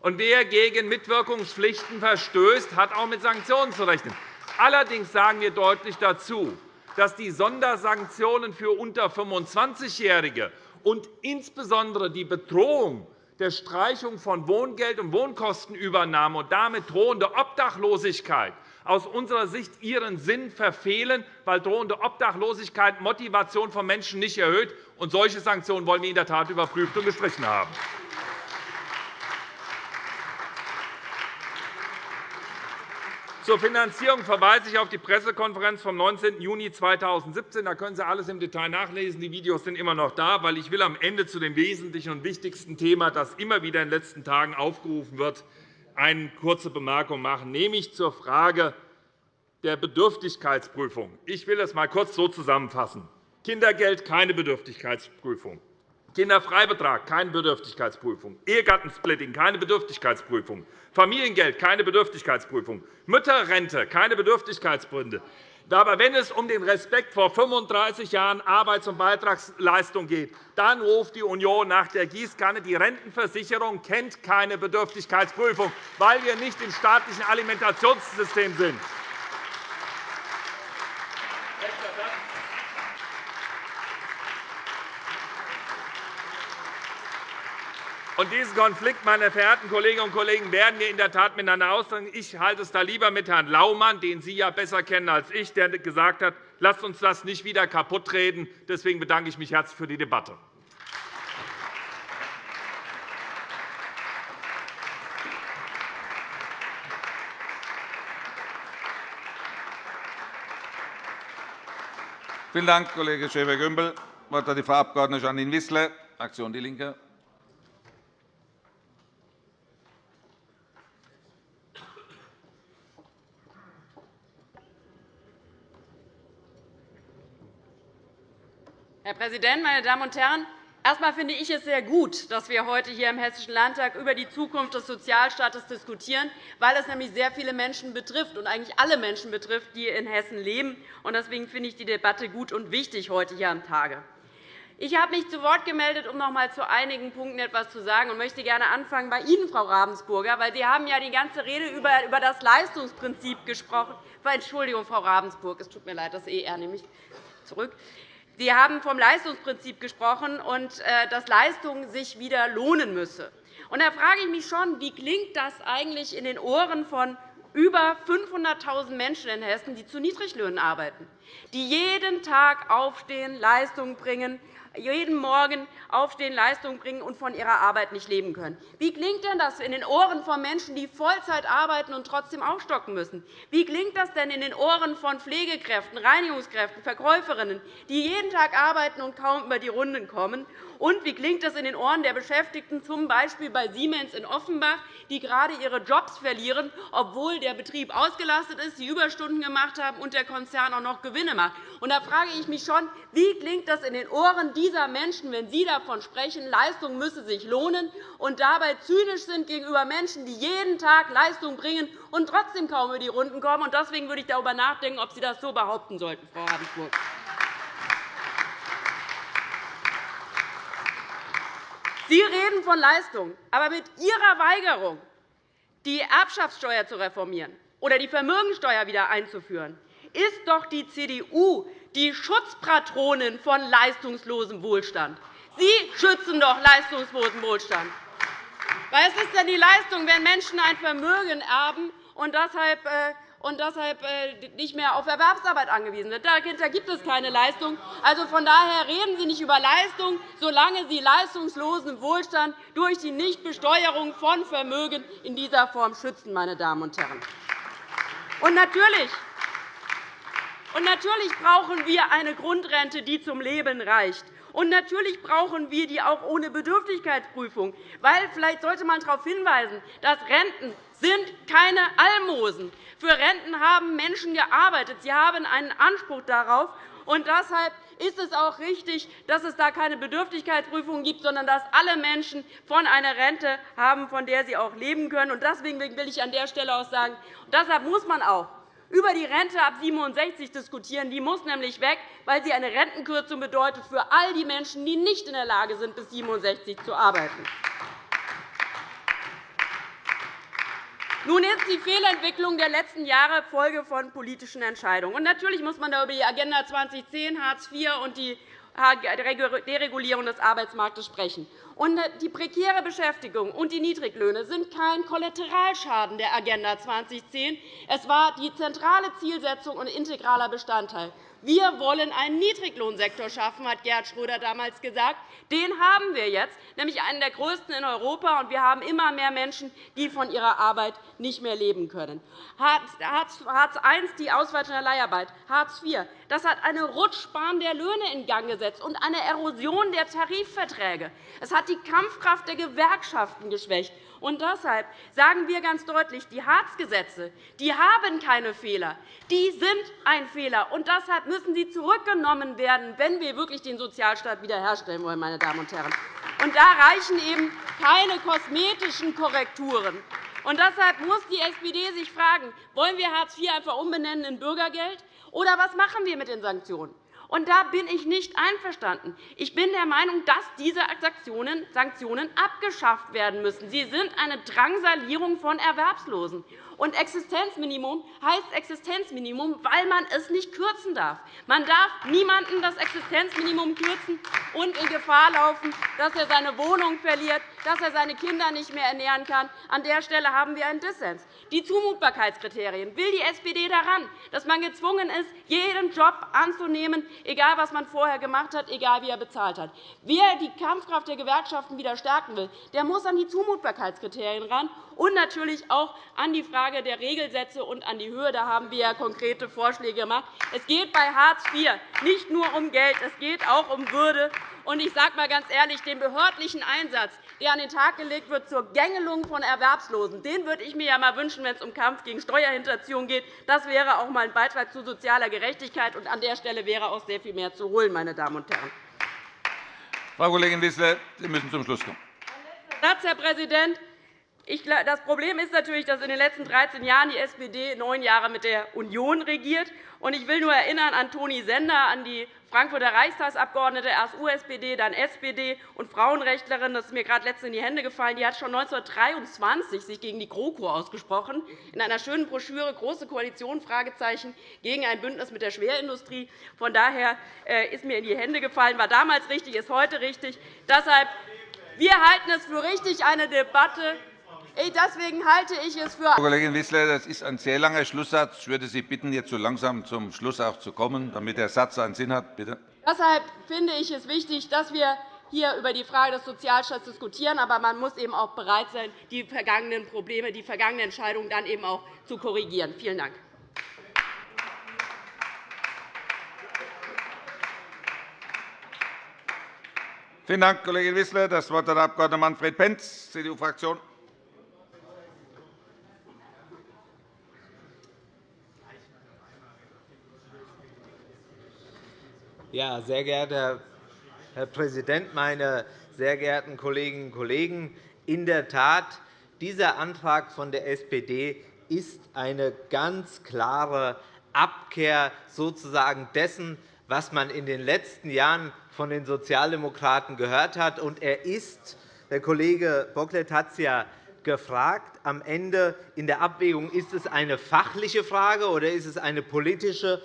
Und wer gegen Mitwirkungspflichten verstößt, hat auch mit Sanktionen zu rechnen. Allerdings sagen wir deutlich dazu, dass die Sondersanktionen für unter 25-Jährige und insbesondere die Bedrohung der Streichung von Wohngeld und Wohnkostenübernahme und damit drohende Obdachlosigkeit aus unserer Sicht ihren Sinn verfehlen, weil drohende Obdachlosigkeit Motivation von Menschen nicht erhöht. Und solche Sanktionen wollen wir in der Tat überprüft und gestrichen haben. Zur Finanzierung verweise ich auf die Pressekonferenz vom 19. Juni 2017. Da können Sie alles im Detail nachlesen. Die Videos sind immer noch da, weil ich will am Ende zu dem wesentlichen und wichtigsten Thema, das immer wieder in den letzten Tagen aufgerufen wird, eine kurze Bemerkung machen, nämlich zur Frage der Bedürftigkeitsprüfung. Ich will es einmal kurz so zusammenfassen. Kindergeld keine Bedürftigkeitsprüfung. Kinderfreibetrag, keine Bedürftigkeitsprüfung. Ehegattensplitting, keine Bedürftigkeitsprüfung. Familiengeld, keine Bedürftigkeitsprüfung. Mütterrente, keine Bedürftigkeitsgründe. Aber wenn es um den Respekt vor 35 Jahren Arbeits- und Beitragsleistung geht, dann ruft die Union nach der Gießkanne. Die Rentenversicherung kennt keine Bedürftigkeitsprüfung, weil wir nicht im staatlichen Alimentationssystem sind. Und diesen Konflikt, meine verehrten Kolleginnen und Kollegen, werden wir in der Tat miteinander austragen. Ich halte es da lieber mit Herrn Laumann, den Sie ja besser kennen als ich, der gesagt hat, lasst uns das nicht wieder kaputtreden. Deswegen bedanke ich mich herzlich für die Debatte. Vielen Dank, Kollege Schäfer-Gümbel. Das Wort hat die Frau Abg. Janine Wissler, Fraktion DIE LINKE. Herr Präsident, meine Damen und Herren! Erst einmal finde ich es sehr gut, dass wir heute hier im Hessischen Landtag über die Zukunft des Sozialstaates diskutieren, weil es nämlich sehr viele Menschen betrifft und eigentlich alle Menschen betrifft, die in Hessen leben. Deswegen finde ich die Debatte gut und wichtig heute hier am Tage. Ich habe mich zu Wort gemeldet, um noch einmal zu einigen Punkten etwas zu sagen, und möchte gerne anfangen bei Ihnen, Frau Ravensburger, weil Sie haben ja die ganze Rede über das Leistungsprinzip gesprochen. Entschuldigung, Frau Ravensburg, es tut mir leid, das ER nehme ich zurück. Sie haben vom Leistungsprinzip gesprochen und äh, dass Leistung sich wieder lohnen müsse. Da frage ich mich schon, wie klingt das eigentlich in den Ohren von über 500.000 Menschen in Hessen, die zu Niedriglöhnen arbeiten, die jeden Tag aufstehen, Leistung bringen, jeden Morgen aufstehen, Leistung bringen und von ihrer Arbeit nicht leben können. Wie klingt denn das in den Ohren von Menschen, die Vollzeit arbeiten und trotzdem aufstocken müssen? Wie klingt das denn in den Ohren von Pflegekräften, Reinigungskräften, Verkäuferinnen, die jeden Tag arbeiten und kaum über die Runden kommen und wie klingt es in den Ohren der Beschäftigten, z. B. bei Siemens in Offenbach, die gerade ihre Jobs verlieren, obwohl der Betrieb ausgelastet ist, die Überstunden gemacht haben und der Konzern auch noch Gewinne macht? Und da frage ich mich schon, wie klingt das in den Ohren dieser Menschen, wenn Sie davon sprechen, Leistung müsse sich lohnen, und dabei zynisch sind gegenüber Menschen, die jeden Tag Leistung bringen und trotzdem kaum über die Runden kommen? Deswegen würde ich darüber nachdenken, ob Sie das so behaupten sollten, Frau Ravensburg. Sie reden von Leistung, aber mit Ihrer Weigerung, die Erbschaftssteuer zu reformieren oder die Vermögensteuer wieder einzuführen, ist doch die CDU die Schutzpatronin von leistungslosem Wohlstand. Sie schützen doch leistungslosen Wohlstand. Was ist denn die Leistung, wenn Menschen ein Vermögen erben und deshalb äh, und deshalb äh, nicht mehr auf Erwerbsarbeit angewiesen sind. Dahinter gibt es keine Leistung. Also von daher reden Sie nicht über Leistung, solange Sie leistungslosen Wohlstand durch die Nichtbesteuerung von Vermögen in dieser Form schützen. Meine Damen und Herren. Und natürlich und natürlich brauchen wir eine Grundrente, die zum Leben reicht. Und natürlich brauchen wir die auch ohne Bedürftigkeitsprüfung. Weil, vielleicht sollte man darauf hinweisen, dass Renten sind keine Almosen. Für Renten haben Menschen gearbeitet. Sie haben einen Anspruch darauf. Und deshalb ist es auch richtig, dass es da keine Bedürftigkeitsprüfung gibt, sondern dass alle Menschen von einer Rente haben, von der sie auch leben können. Deswegen will ich an der Stelle auch sagen, deshalb muss man auch über die Rente ab 67 diskutieren. Die muss nämlich weg, weil sie eine Rentenkürzung bedeutet für all die Menschen, die nicht in der Lage sind, bis 67 zu arbeiten. Nun ist die Fehlentwicklung der letzten Jahre Folge von politischen Entscheidungen. Und natürlich muss man da über die Agenda 2010, Hartz IV und die Deregulierung des Arbeitsmarktes sprechen. die prekäre Beschäftigung und die Niedriglöhne sind kein Kollateralschaden der Agenda 2010. Es war die zentrale Zielsetzung und integraler Bestandteil. Wir wollen einen Niedriglohnsektor schaffen, hat Gerhard Schröder damals gesagt. Den haben wir jetzt, nämlich einen der größten in Europa. Und wir haben immer mehr Menschen, die von ihrer Arbeit nicht mehr leben können. Hartz I, die Ausweitung der Leiharbeit, Hartz IV, das hat eine Rutschbahn der Löhne in Gang gesetzt und eine Erosion der Tarifverträge. Es hat die Kampfkraft der Gewerkschaften geschwächt. Und deshalb sagen wir ganz deutlich, die Hartz-Gesetze die haben keine Fehler. Die sind ein Fehler. Und deshalb müssen sie zurückgenommen werden, wenn wir wirklich den Sozialstaat wiederherstellen wollen. Meine Damen und Herren. Und da reichen eben keine kosmetischen Korrekturen. Und deshalb muss die SPD sich fragen, wollen wir Hartz IV einfach umbenennen in Bürgergeld, oder was machen wir mit den Sanktionen? Und da bin ich nicht einverstanden. Ich bin der Meinung, dass diese Sanktionen abgeschafft werden müssen. Sie sind eine Drangsalierung von Erwerbslosen. Und Existenzminimum heißt Existenzminimum, weil man es nicht kürzen darf. Man darf niemanden das Existenzminimum kürzen und in Gefahr laufen, dass er seine Wohnung verliert, dass er seine Kinder nicht mehr ernähren kann. An der Stelle haben wir einen Dissens. Die Zumutbarkeitskriterien. Will die SPD daran, dass man gezwungen ist, jeden Job anzunehmen, egal was man vorher gemacht hat, egal wie er bezahlt hat? Wer die Kampfkraft der Gewerkschaften wieder stärken will, der muss an die Zumutbarkeitskriterien ran und natürlich auch an die Frage der Regelsätze und an die Höhe. Da haben wir ja konkrete Vorschläge gemacht. Es geht bei Hartz IV nicht nur um Geld, es geht auch um Würde. Und ich sage einmal ganz ehrlich, den behördlichen Einsatz, der an den Tag gelegt wird zur Gängelung von Erwerbslosen, den würde ich mir ja mal wünschen, wenn es um Kampf gegen Steuerhinterziehung geht. Das wäre auch einmal ein Beitrag zu sozialer Gerechtigkeit. Und an der Stelle wäre auch sehr viel mehr zu holen, meine Damen und Herren. Frau Kollegin Wissler, Sie müssen zum Schluss kommen. Satz, Herr Präsident. Das Problem ist natürlich, dass in den letzten 13 Jahren die SPD neun Jahre mit der Union regiert. Ich will nur erinnern an Toni Sender, an die Frankfurter Reichstagsabgeordnete, erst USPD, dann SPD und Frauenrechtlerin. Das ist mir gerade letztens in die Hände gefallen. Die hat sich schon 1923 sich gegen die GroKo ausgesprochen, in einer schönen Broschüre Große Koalition Fragezeichen, gegen ein Bündnis mit der Schwerindustrie. Von daher äh, ist mir in die Hände gefallen, war damals richtig, ist heute richtig. Deshalb wir halten es für richtig, eine Debatte Deswegen halte ich es für Frau Kollegin Wissler, das ist ein sehr langer Schlusssatz. Ich würde Sie bitten, jetzt so langsam zum Schluss auch zu kommen, damit der Satz einen Sinn hat. Bitte. Deshalb finde ich es wichtig, dass wir hier über die Frage des Sozialstaats diskutieren. Aber man muss eben auch bereit sein, die vergangenen Probleme, die vergangenen Entscheidungen dann eben auch zu korrigieren. Vielen Dank. Vielen Dank, Kollegin Wissler. Das Wort hat der Abg. Manfred Pentz, CDU-Fraktion. Ja, sehr geehrter Herr Präsident, meine sehr geehrten Kolleginnen und Kollegen! In der Tat, dieser Antrag von der SPD ist eine ganz klare Abkehr sozusagen dessen, was man in den letzten Jahren von den Sozialdemokraten gehört hat. Und er ist, der Kollege Bocklet hat es ja gefragt, am Ende in der Abwägung, ist es eine fachliche Frage oder ist es eine politische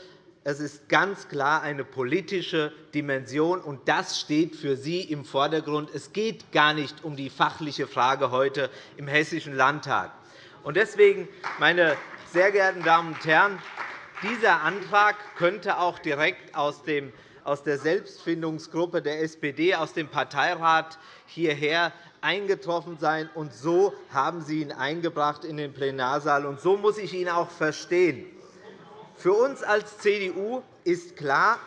es ist ganz klar eine politische Dimension, und das steht für Sie im Vordergrund. Es geht gar nicht um die fachliche Frage heute im Hessischen Landtag. Deswegen, meine sehr geehrten Damen und Herren, dieser Antrag könnte auch direkt aus der Selbstfindungsgruppe der SPD, aus dem Parteirat hierher eingetroffen sein. Und so haben Sie ihn eingebracht in den Plenarsaal. Und so muss ich ihn auch verstehen. Für uns als CDU ist klar,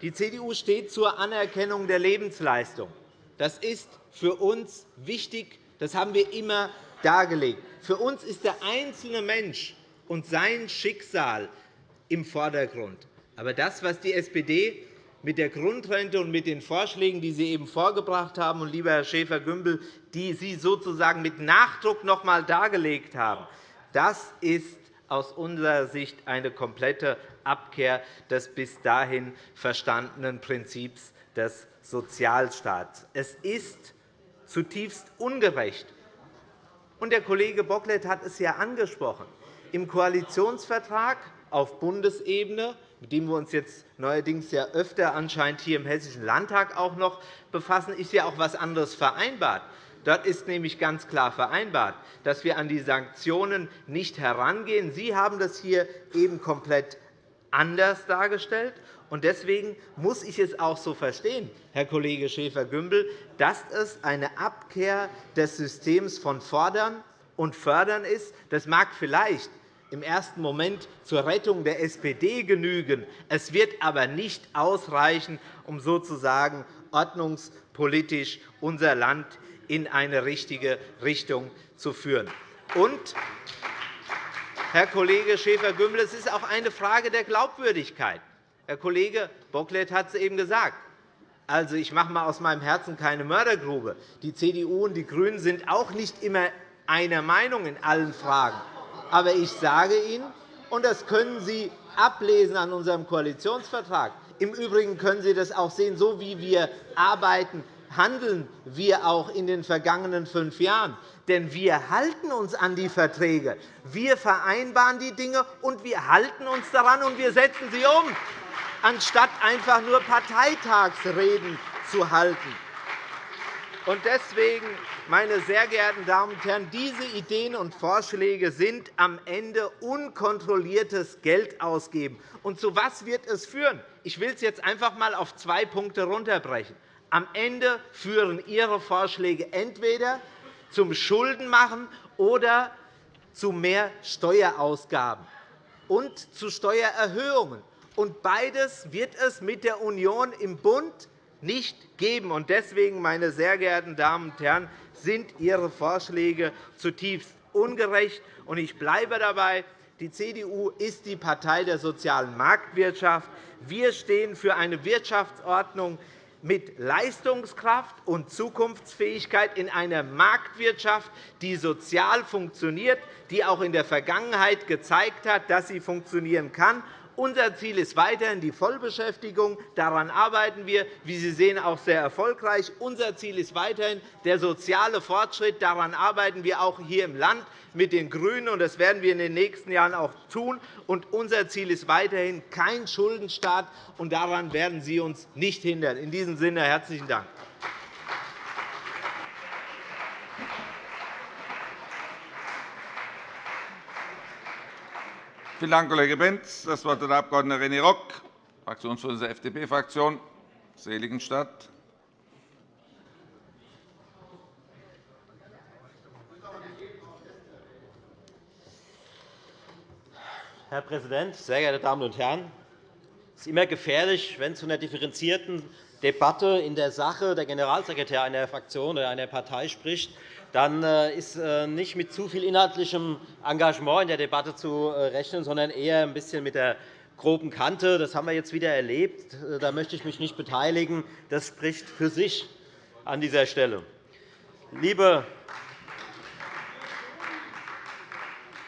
die CDU steht zur Anerkennung der Lebensleistung. Das ist für uns wichtig. Das haben wir immer dargelegt. Für uns ist der einzelne Mensch und sein Schicksal im Vordergrund. Aber das, was die SPD mit der Grundrente und mit den Vorschlägen, die Sie eben vorgebracht haben, und lieber Herr Schäfer-Gümbel, die Sie sozusagen mit Nachdruck noch einmal dargelegt haben, das ist aus unserer Sicht eine komplette Abkehr des bis dahin verstandenen Prinzips des Sozialstaats. Es ist zutiefst ungerecht. Und der Kollege Bocklet hat es ja angesprochen. Im Koalitionsvertrag auf Bundesebene, mit dem wir uns jetzt neuerdings ja öfter anscheinend hier im Hessischen Landtag auch noch befassen, ist ja auch etwas anderes vereinbart. Dort ist nämlich ganz klar vereinbart, dass wir an die Sanktionen nicht herangehen. Sie haben das hier eben komplett anders dargestellt. Deswegen muss ich es auch so verstehen, Herr Kollege Schäfer-Gümbel, dass es eine Abkehr des Systems von Fordern und Fördern ist. Das mag vielleicht im ersten Moment zur Rettung der SPD genügen. Es wird aber nicht ausreichen, um sozusagen ordnungspolitisch unser Land in eine richtige Richtung zu führen. Und, Herr Kollege Schäfer-Gümbel, es ist auch eine Frage der Glaubwürdigkeit. Herr Kollege Bocklet hat es eben gesagt. Also, ich mache mal aus meinem Herzen keine Mördergrube. Die CDU und die GRÜNEN sind auch nicht immer einer Meinung in allen Fragen. Aber ich sage Ihnen, und das können Sie ablesen an unserem Koalitionsvertrag, im Übrigen können Sie das auch sehen, so wie wir arbeiten, handeln wir auch in den vergangenen fünf Jahren. Denn wir halten uns an die Verträge. Wir vereinbaren die Dinge, und wir halten uns daran, und wir setzen sie um, anstatt einfach nur Parteitagsreden zu halten. Deswegen, meine sehr geehrten Damen und Herren, diese Ideen und Vorschläge sind am Ende unkontrolliertes Geld ausgeben. Und zu was wird es führen? Ich will es jetzt einfach einmal auf zwei Punkte runterbrechen. Am Ende führen Ihre Vorschläge entweder zum Schuldenmachen oder zu mehr Steuerausgaben und zu Steuererhöhungen. Und beides wird es mit der Union im Bund nicht geben. Deswegen, meine sehr geehrten Damen und Herren, sind Ihre Vorschläge zutiefst ungerecht. Ich bleibe dabei, die CDU ist die Partei der sozialen Marktwirtschaft. Wir stehen für eine Wirtschaftsordnung, mit Leistungskraft und Zukunftsfähigkeit in einer Marktwirtschaft, die sozial funktioniert, die auch in der Vergangenheit gezeigt hat, dass sie funktionieren kann unser Ziel ist weiterhin die Vollbeschäftigung. Daran arbeiten wir, wie Sie sehen, auch sehr erfolgreich. Unser Ziel ist weiterhin der soziale Fortschritt. Daran arbeiten wir auch hier im Land mit den GRÜNEN, und das werden wir in den nächsten Jahren auch tun. Und unser Ziel ist weiterhin kein Schuldenstaat, und daran werden Sie uns nicht hindern. In diesem Sinne herzlichen Dank. Vielen Dank, Kollege Benz. Das Wort hat der Abg. René Rock, Fraktionsvorsitzender der FDP-Fraktion, Seligenstadt. Herr Präsident, sehr geehrte Damen und Herren! Es ist immer gefährlich, wenn zu einer differenzierten Debatte in der Sache der Generalsekretär einer Fraktion oder einer Partei spricht, dann äh, ist äh, nicht mit zu viel inhaltlichem Engagement in der Debatte zu äh, rechnen, sondern eher ein bisschen mit der groben Kante. Das haben wir jetzt wieder erlebt. Da möchte ich mich nicht beteiligen. Das spricht für sich an dieser Stelle. Liebe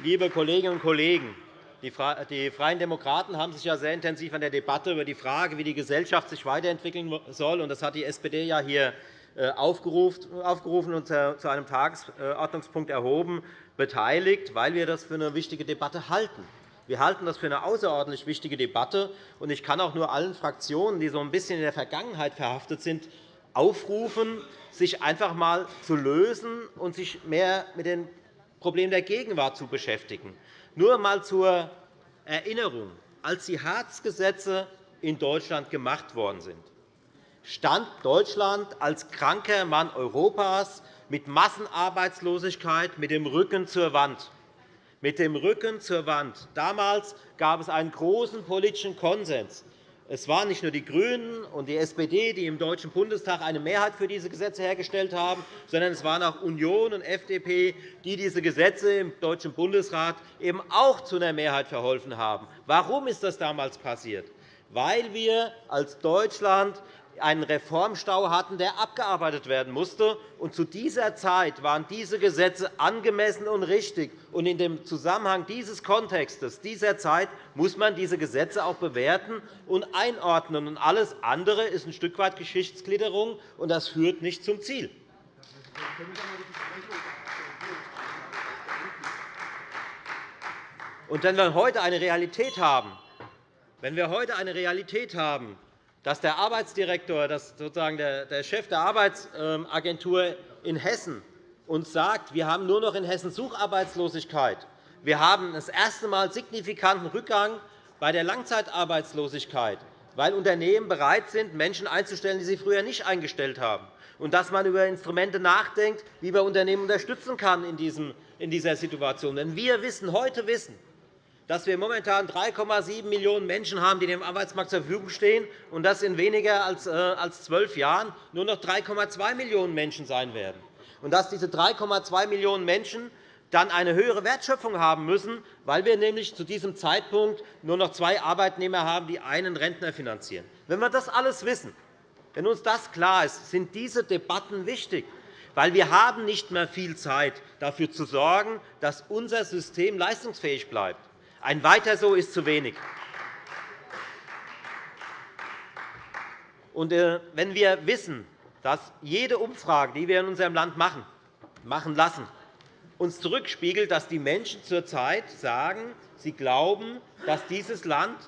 Liebe Kolleginnen und Kollegen, die Freien Demokraten haben sich ja sehr intensiv an der Debatte über die Frage, wie die Gesellschaft sich weiterentwickeln soll, und das hat die SPD ja hier aufgerufen und zu einem Tagesordnungspunkt erhoben, beteiligt, weil wir das für eine wichtige Debatte halten. Wir halten das für eine außerordentlich wichtige Debatte. Ich kann auch nur allen Fraktionen, die so ein bisschen in der Vergangenheit verhaftet sind, aufrufen, sich einfach einmal zu lösen und sich mehr mit den Problemen der Gegenwart zu beschäftigen. Nur einmal zur Erinnerung, als die Hartz-Gesetze in Deutschland gemacht worden sind, stand Deutschland als kranker Mann Europas mit Massenarbeitslosigkeit mit dem Rücken zur Wand. Mit dem Rücken zur Wand. Damals gab es einen großen politischen Konsens. Es waren nicht nur die GRÜNEN und die SPD, die im Deutschen Bundestag eine Mehrheit für diese Gesetze hergestellt haben, sondern es waren auch Union und FDP, die diese Gesetze im Deutschen Bundesrat eben auch zu einer Mehrheit verholfen haben. Warum ist das damals passiert? Weil wir als Deutschland einen Reformstau hatten, der abgearbeitet werden musste. Zu dieser Zeit waren diese Gesetze angemessen und richtig. In dem Zusammenhang dieses Kontextes, dieser Zeit, muss man diese Gesetze auch bewerten und einordnen. Alles andere ist ein Stück weit Geschichtsklitterung, und das führt nicht zum Ziel. Und wenn wir heute eine Realität haben, wenn wir heute eine Realität haben, dass der Arbeitsdirektor, dass sozusagen der Chef der Arbeitsagentur in Hessen uns sagt, wir haben nur noch in Hessen Sucharbeitslosigkeit. Wir haben das erste Mal signifikanten Rückgang bei der Langzeitarbeitslosigkeit, weil Unternehmen bereit sind, Menschen einzustellen, die sie früher nicht eingestellt haben, und dass man über Instrumente nachdenkt, wie man Unternehmen unterstützen kann in dieser Situation. Denn wir wissen, heute wissen, dass wir momentan 3,7 Millionen Menschen haben, die dem Arbeitsmarkt zur Verfügung stehen, und dass in weniger als äh, zwölf Jahren nur noch 3,2 Millionen Menschen sein werden. Und dass diese 3,2 Millionen Menschen dann eine höhere Wertschöpfung haben müssen, weil wir nämlich zu diesem Zeitpunkt nur noch zwei Arbeitnehmer haben, die einen Rentner finanzieren. Wenn wir das alles wissen, wenn uns das klar ist, sind diese Debatten wichtig. Weil wir haben nicht mehr viel Zeit, dafür zu sorgen, dass unser System leistungsfähig bleibt. Ein Weiter so ist zu wenig. Und äh, wenn wir wissen, dass jede Umfrage, die wir in unserem Land machen, machen lassen, uns zurückspiegelt, dass die Menschen zurzeit sagen, sie glauben, dass dieses Land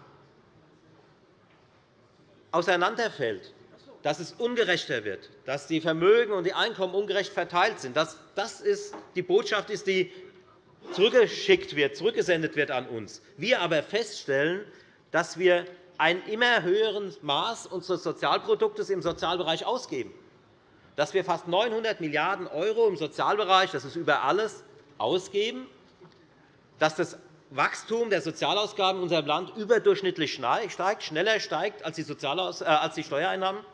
auseinanderfällt, dass es ungerechter wird, dass die Vermögen und die Einkommen ungerecht verteilt sind. Das ist die Botschaft ist, die zurückgeschickt wird, zurückgesendet wird an uns. Wir aber feststellen, dass wir ein immer höheres Maß unseres Sozialproduktes im Sozialbereich ausgeben, dass wir fast 900 Milliarden € im Sozialbereich, das ist über alles, ausgeben, dass das Wachstum der Sozialausgaben in unserem Land überdurchschnittlich steigt, schneller steigt als die äh, Steuereinnahmen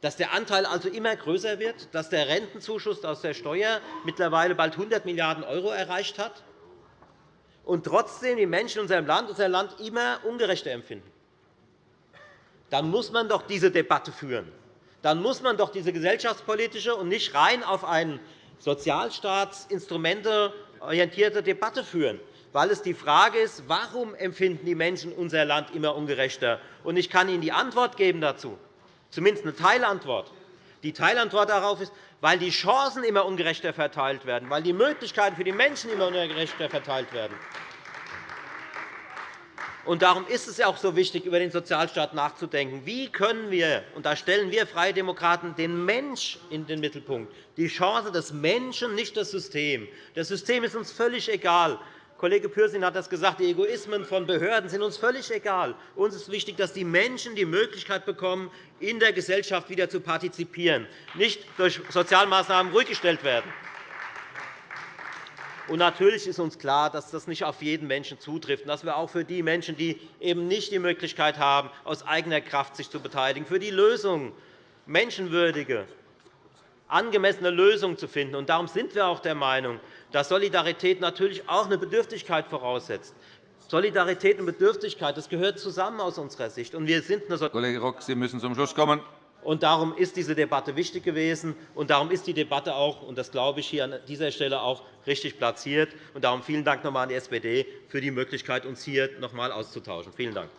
dass der Anteil also immer größer wird, dass der Rentenzuschuss aus der Steuer mittlerweile bald 100 Milliarden € erreicht hat und trotzdem die Menschen in unserem Land unser Land immer ungerechter empfinden. dann muss man doch diese Debatte führen. Dann muss man doch diese gesellschaftspolitische und nicht rein auf eine sozialstaatsinstrumenteorientierte Debatte führen weil es die Frage ist, warum empfinden die Menschen unser Land immer ungerechter? Und ich kann Ihnen die Antwort geben dazu, zumindest eine Teilantwort. Die Teilantwort darauf ist, weil die Chancen immer ungerechter verteilt werden, weil die Möglichkeiten für die Menschen immer ungerechter verteilt werden. Und darum ist es auch so wichtig, über den Sozialstaat nachzudenken. Wie können wir, und da stellen wir Freie Demokraten den Mensch in den Mittelpunkt, die Chance des Menschen, nicht das System. Das System ist uns völlig egal. Kollege Pürsün hat das gesagt, die Egoismen von Behörden sind uns völlig egal. Uns ist wichtig, dass die Menschen die Möglichkeit bekommen, in der Gesellschaft wieder zu partizipieren, nicht durch Sozialmaßnahmen ruhig gestellt werden. Natürlich ist uns klar, dass das nicht auf jeden Menschen zutrifft, dass wir auch für die Menschen, die eben nicht die Möglichkeit haben, aus eigener Kraft sich zu beteiligen, für die Lösung menschenwürdige, angemessene Lösungen zu finden. darum sind wir auch der Meinung, dass Solidarität natürlich auch eine Bedürftigkeit voraussetzt. Solidarität und Bedürftigkeit das gehört zusammen aus unserer Sicht. Und wir sind eine Kollege Rock, Sie müssen zum Schluss kommen. Und darum ist diese Debatte wichtig gewesen. Und darum ist die Debatte auch, und das glaube ich, hier an dieser Stelle auch richtig platziert. Und darum vielen Dank noch einmal an die SPD für die Möglichkeit, uns hier noch einmal auszutauschen. Vielen Dank.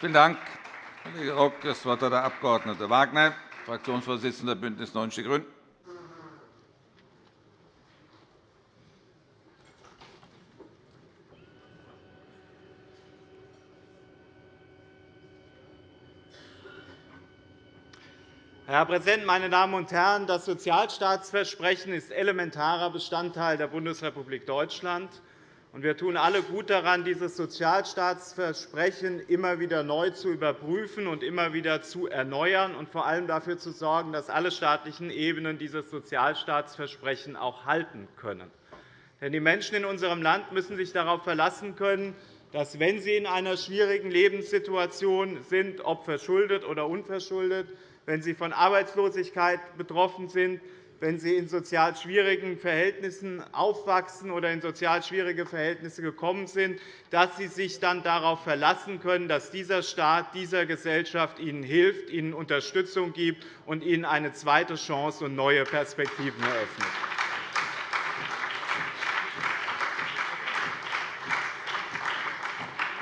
Vielen Dank. Kollege Rock, das Wort hat der Abg. Wagner, Fraktionsvorsitzender BÜNDNIS 90 die GRÜNEN. Herr Präsident, meine Damen und Herren! Das Sozialstaatsversprechen ist elementarer Bestandteil der Bundesrepublik Deutschland. Wir tun alle gut daran, dieses Sozialstaatsversprechen immer wieder neu zu überprüfen und immer wieder zu erneuern und vor allem dafür zu sorgen, dass alle staatlichen Ebenen dieses Sozialstaatsversprechen auch halten können. Denn die Menschen in unserem Land müssen sich darauf verlassen können, dass, wenn sie in einer schwierigen Lebenssituation sind, ob verschuldet oder unverschuldet, wenn sie von Arbeitslosigkeit betroffen sind, wenn sie in sozial schwierigen Verhältnissen aufwachsen oder in sozial schwierige Verhältnisse gekommen sind, dass sie sich dann darauf verlassen können, dass dieser Staat dieser Gesellschaft ihnen hilft, ihnen Unterstützung gibt und ihnen eine zweite Chance und neue Perspektiven eröffnet.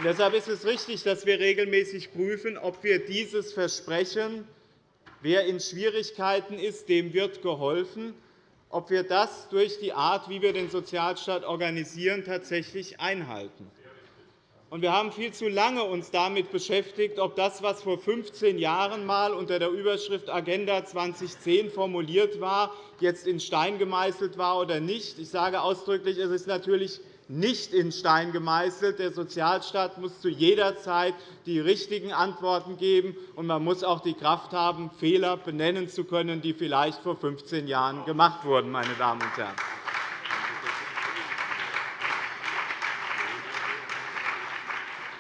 Deshalb ist es richtig, dass wir regelmäßig prüfen, ob wir dieses Versprechen Wer in Schwierigkeiten ist, dem wird geholfen. Ob wir das durch die Art, wie wir den Sozialstaat organisieren, tatsächlich einhalten. Wir haben uns viel zu lange damit beschäftigt, ob das, was vor 15 Jahren einmal unter der Überschrift Agenda 2010 formuliert war, jetzt in Stein gemeißelt war oder nicht. Ich sage ausdrücklich, es ist natürlich nicht in Stein gemeißelt. Der Sozialstaat muss zu jeder Zeit die richtigen Antworten geben, und man muss auch die Kraft haben, Fehler benennen zu können, die vielleicht vor 15 Jahren gemacht wurden. Meine Damen und Herren.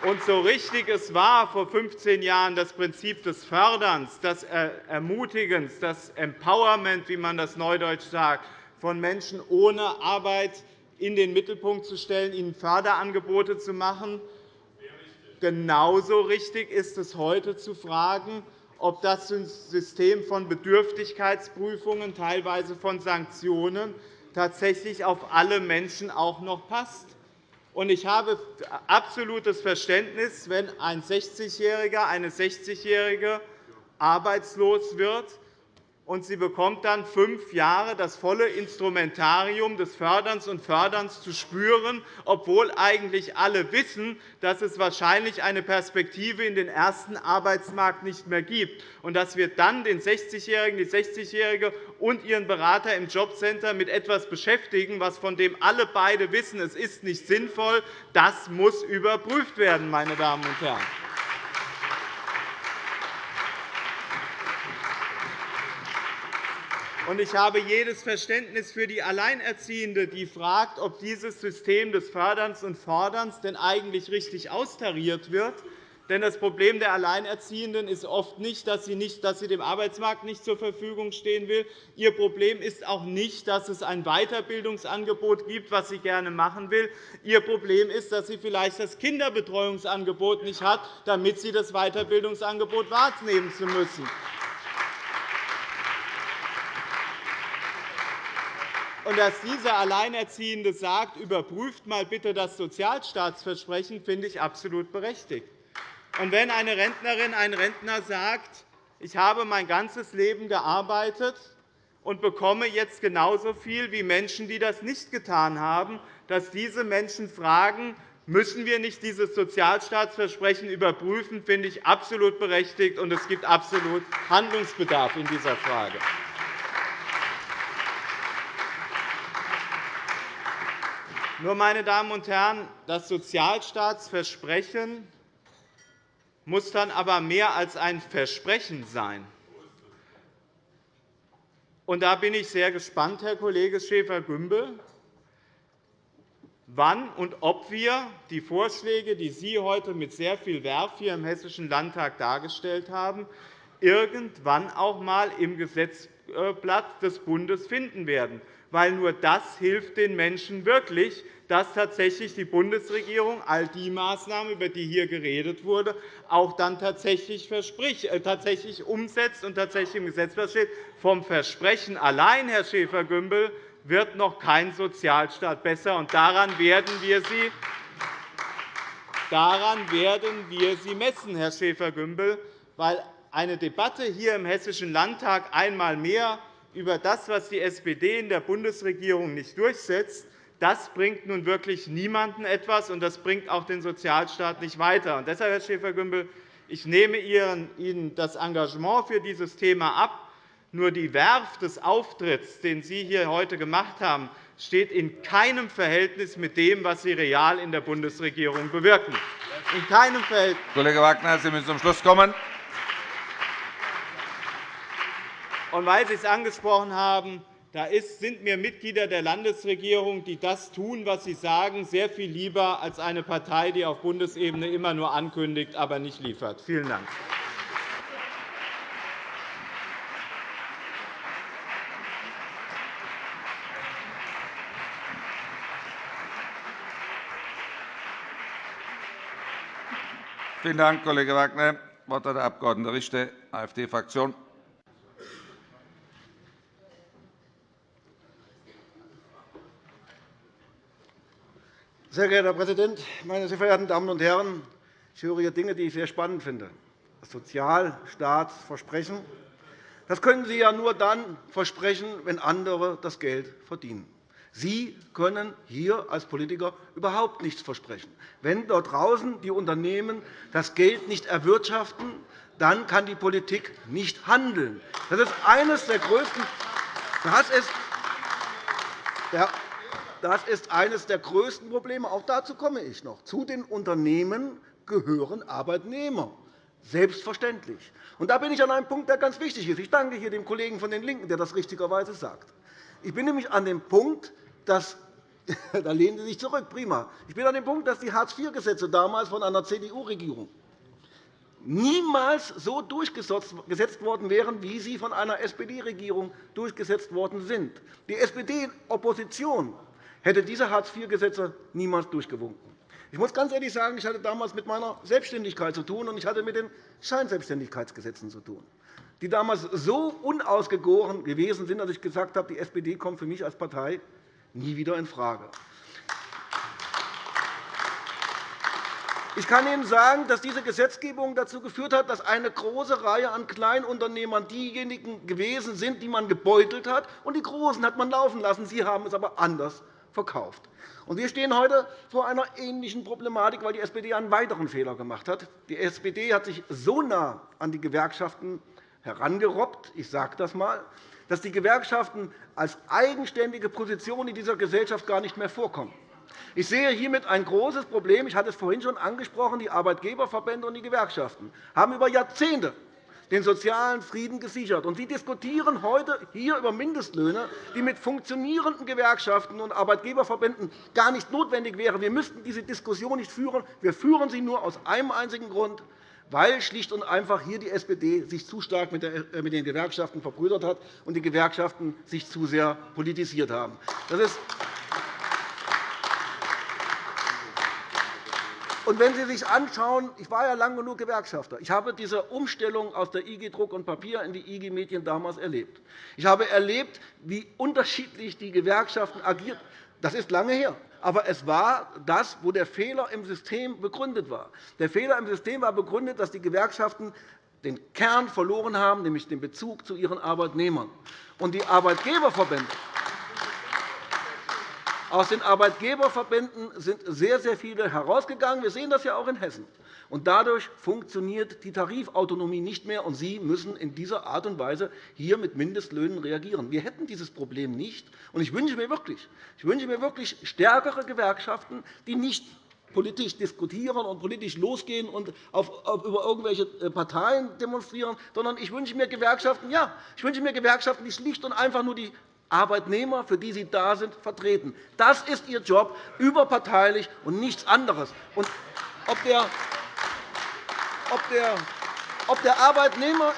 Und so richtig es war vor 15 Jahren das Prinzip des Förderns, des Ermutigens, das Empowerment, wie man das neudeutsch sagt, von Menschen ohne Arbeit in den Mittelpunkt zu stellen, ihnen Förderangebote zu machen. Genauso richtig ist es heute zu fragen, ob das System von Bedürftigkeitsprüfungen, teilweise von Sanktionen, tatsächlich auf alle Menschen auch noch passt. Ich habe absolutes Verständnis, wenn ein 60-Jähriger, eine 60-Jährige arbeitslos wird und sie bekommt dann fünf Jahre das volle Instrumentarium des Förderns und Förderns zu spüren, obwohl eigentlich alle wissen, dass es wahrscheinlich eine Perspektive in den ersten Arbeitsmarkt nicht mehr gibt, und dass wir dann den 60-Jährigen, die 60-Jährige und ihren Berater im Jobcenter mit etwas beschäftigen, was von dem alle beide wissen, es ist nicht sinnvoll, das muss überprüft werden, meine Damen und Herren. Ich habe jedes Verständnis für die Alleinerziehende, die fragt, ob dieses System des Förderns und Forderns denn eigentlich richtig austariert wird. Denn das Problem der Alleinerziehenden ist oft nicht, dass sie, nicht, dass sie dem Arbeitsmarkt nicht zur Verfügung stehen will. Ihr Problem ist auch nicht, dass es ein Weiterbildungsangebot gibt, was sie gerne machen will. Ihr Problem ist, dass sie vielleicht das Kinderbetreuungsangebot nicht hat, damit sie das Weiterbildungsangebot wahrnehmen zu müssen. Und dass dieser Alleinerziehende sagt, überprüft mal bitte das Sozialstaatsversprechen, finde ich absolut berechtigt. Und wenn eine Rentnerin, ein Rentner sagt, ich habe mein ganzes Leben gearbeitet und bekomme jetzt genauso viel wie Menschen, die das nicht getan haben, dass diese Menschen fragen, müssen wir nicht dieses Sozialstaatsversprechen überprüfen, finde ich absolut berechtigt, und es gibt absolut Handlungsbedarf in dieser Frage. Nur, meine Damen und Herren, das Sozialstaatsversprechen muss dann aber mehr als ein Versprechen sein. Und da bin ich sehr gespannt, Herr Kollege Schäfer-Gümbel, wann und ob wir die Vorschläge, die Sie heute mit sehr viel Werf hier im Hessischen Landtag dargestellt haben, irgendwann auch einmal im Gesetzblatt des Bundes finden werden. Weil nur das hilft den Menschen wirklich, dass tatsächlich die Bundesregierung all die Maßnahmen, über die hier geredet wurde, auch dann tatsächlich, äh, tatsächlich umsetzt und tatsächlich im Gesetz steht. Vom Versprechen allein, Herr Schäfer-Gümbel, wird noch kein Sozialstaat besser. Und daran werden wir Sie Daran werden wir Sie messen, Herr Schäfer-Gümbel, weil eine Debatte hier im Hessischen Landtag einmal mehr über das, was die SPD in der Bundesregierung nicht durchsetzt, das bringt nun wirklich niemanden etwas, und das bringt auch den Sozialstaat nicht weiter. Und deshalb, Herr Schäfer-Gümbel, ich nehme Ihnen das Engagement für dieses Thema ab. Nur die Werf des Auftritts, den Sie hier heute gemacht haben, steht in keinem Verhältnis mit dem, was Sie real in der Bundesregierung bewirken. In keinem Verhältnis. Kollege Wagner, Sie müssen zum Schluss kommen. Und weil Sie es angesprochen haben, da sind mir Mitglieder der Landesregierung, die das tun, was sie sagen, sehr viel lieber als eine Partei, die auf Bundesebene immer nur ankündigt, aber nicht liefert. Vielen Dank. Vielen Dank, Kollege Wagner. Das Wort hat der Abg. Richter, AfD-Fraktion. Sehr geehrter Herr Präsident, meine sehr verehrten Damen und Herren! Ich höre hier Dinge, die ich sehr spannend finde. Das Sozialstaatsversprechen das können Sie ja nur dann versprechen, wenn andere das Geld verdienen. Sie können hier als Politiker überhaupt nichts versprechen. Wenn dort draußen die Unternehmen das Geld nicht erwirtschaften, dann kann die Politik nicht handeln. Das ist eines der größten das ist, das ist eines der größten Probleme. Auch dazu komme ich noch. Zu den Unternehmen gehören Arbeitnehmer. Selbstverständlich. Und da bin ich an einem Punkt, der ganz wichtig ist. Ich danke hier dem Kollegen von den LINKEN, der das richtigerweise sagt. Ich bin nämlich an dem Punkt, dass da lehnen Sie sich zurück, prima. Ich bin an dem Punkt, dass die Hartz-IV-Gesetze damals von einer CDU-Regierung niemals so durchgesetzt worden wären, wie sie von einer SPD-Regierung durchgesetzt worden sind. Die SPD-Opposition hätte diese Hartz-IV-Gesetze niemals durchgewunken. Ich muss ganz ehrlich sagen, ich hatte damals mit meiner Selbstständigkeit zu tun, und ich hatte mit den Scheinselbstständigkeitsgesetzen zu tun, die damals so unausgegoren gewesen sind, dass ich gesagt habe, die SPD kommt für mich als Partei nie wieder infrage. Ich kann Ihnen sagen, dass diese Gesetzgebung dazu geführt hat, dass eine große Reihe an Kleinunternehmern diejenigen gewesen sind, die man gebeutelt hat, und die Großen hat man laufen lassen. Sie haben es aber anders verkauft. Wir stehen heute vor einer ähnlichen Problematik, weil die SPD einen weiteren Fehler gemacht hat. Die SPD hat sich so nah an die Gewerkschaften herangerobbt, ich sage das einmal, dass die Gewerkschaften als eigenständige Position in dieser Gesellschaft gar nicht mehr vorkommen. Ich sehe hiermit ein großes Problem. Ich hatte es vorhin schon angesprochen. Die Arbeitgeberverbände und die Gewerkschaften haben über Jahrzehnte den sozialen Frieden gesichert. Sie diskutieren heute hier über Mindestlöhne, die mit funktionierenden Gewerkschaften und Arbeitgeberverbänden gar nicht notwendig wären. Wir müssten diese Diskussion nicht führen. Wir führen sie nur aus einem einzigen Grund, weil schlicht und einfach hier die SPD sich zu stark mit äh, den Gewerkschaften verbrüdert hat und die Gewerkschaften sich zu sehr politisiert haben. Das ist Und wenn Sie sich anschauen, ich war ja lange genug Gewerkschafter. Ich habe diese Umstellung aus der IG Druck und Papier in die IG Medien damals erlebt. Ich habe erlebt, wie unterschiedlich die Gewerkschaften agiert. Das ist lange her. Aber es war das, wo der Fehler im System begründet war. Der Fehler im System war begründet, dass die Gewerkschaften den Kern verloren haben, nämlich den Bezug zu ihren Arbeitnehmern. Und die Arbeitgeberverbände aus den Arbeitgeberverbänden sind sehr, sehr viele herausgegangen. Wir sehen das ja auch in Hessen. Und dadurch funktioniert die Tarifautonomie nicht mehr, und Sie müssen in dieser Art und Weise hier mit Mindestlöhnen reagieren. Wir hätten dieses Problem nicht. Und ich wünsche mir wirklich, ich wünsche mir wirklich stärkere Gewerkschaften, die nicht politisch diskutieren und politisch losgehen und über irgendwelche äh, Parteien demonstrieren, sondern ich wünsche mir Gewerkschaften, ja, ich wünsche mir Gewerkschaften, die schlicht und einfach nur die Arbeitnehmer, für die Sie da sind, vertreten. Das ist Ihr Job, überparteilich und nichts anderes. Und ob der, ob der ob der Arbeitnehmer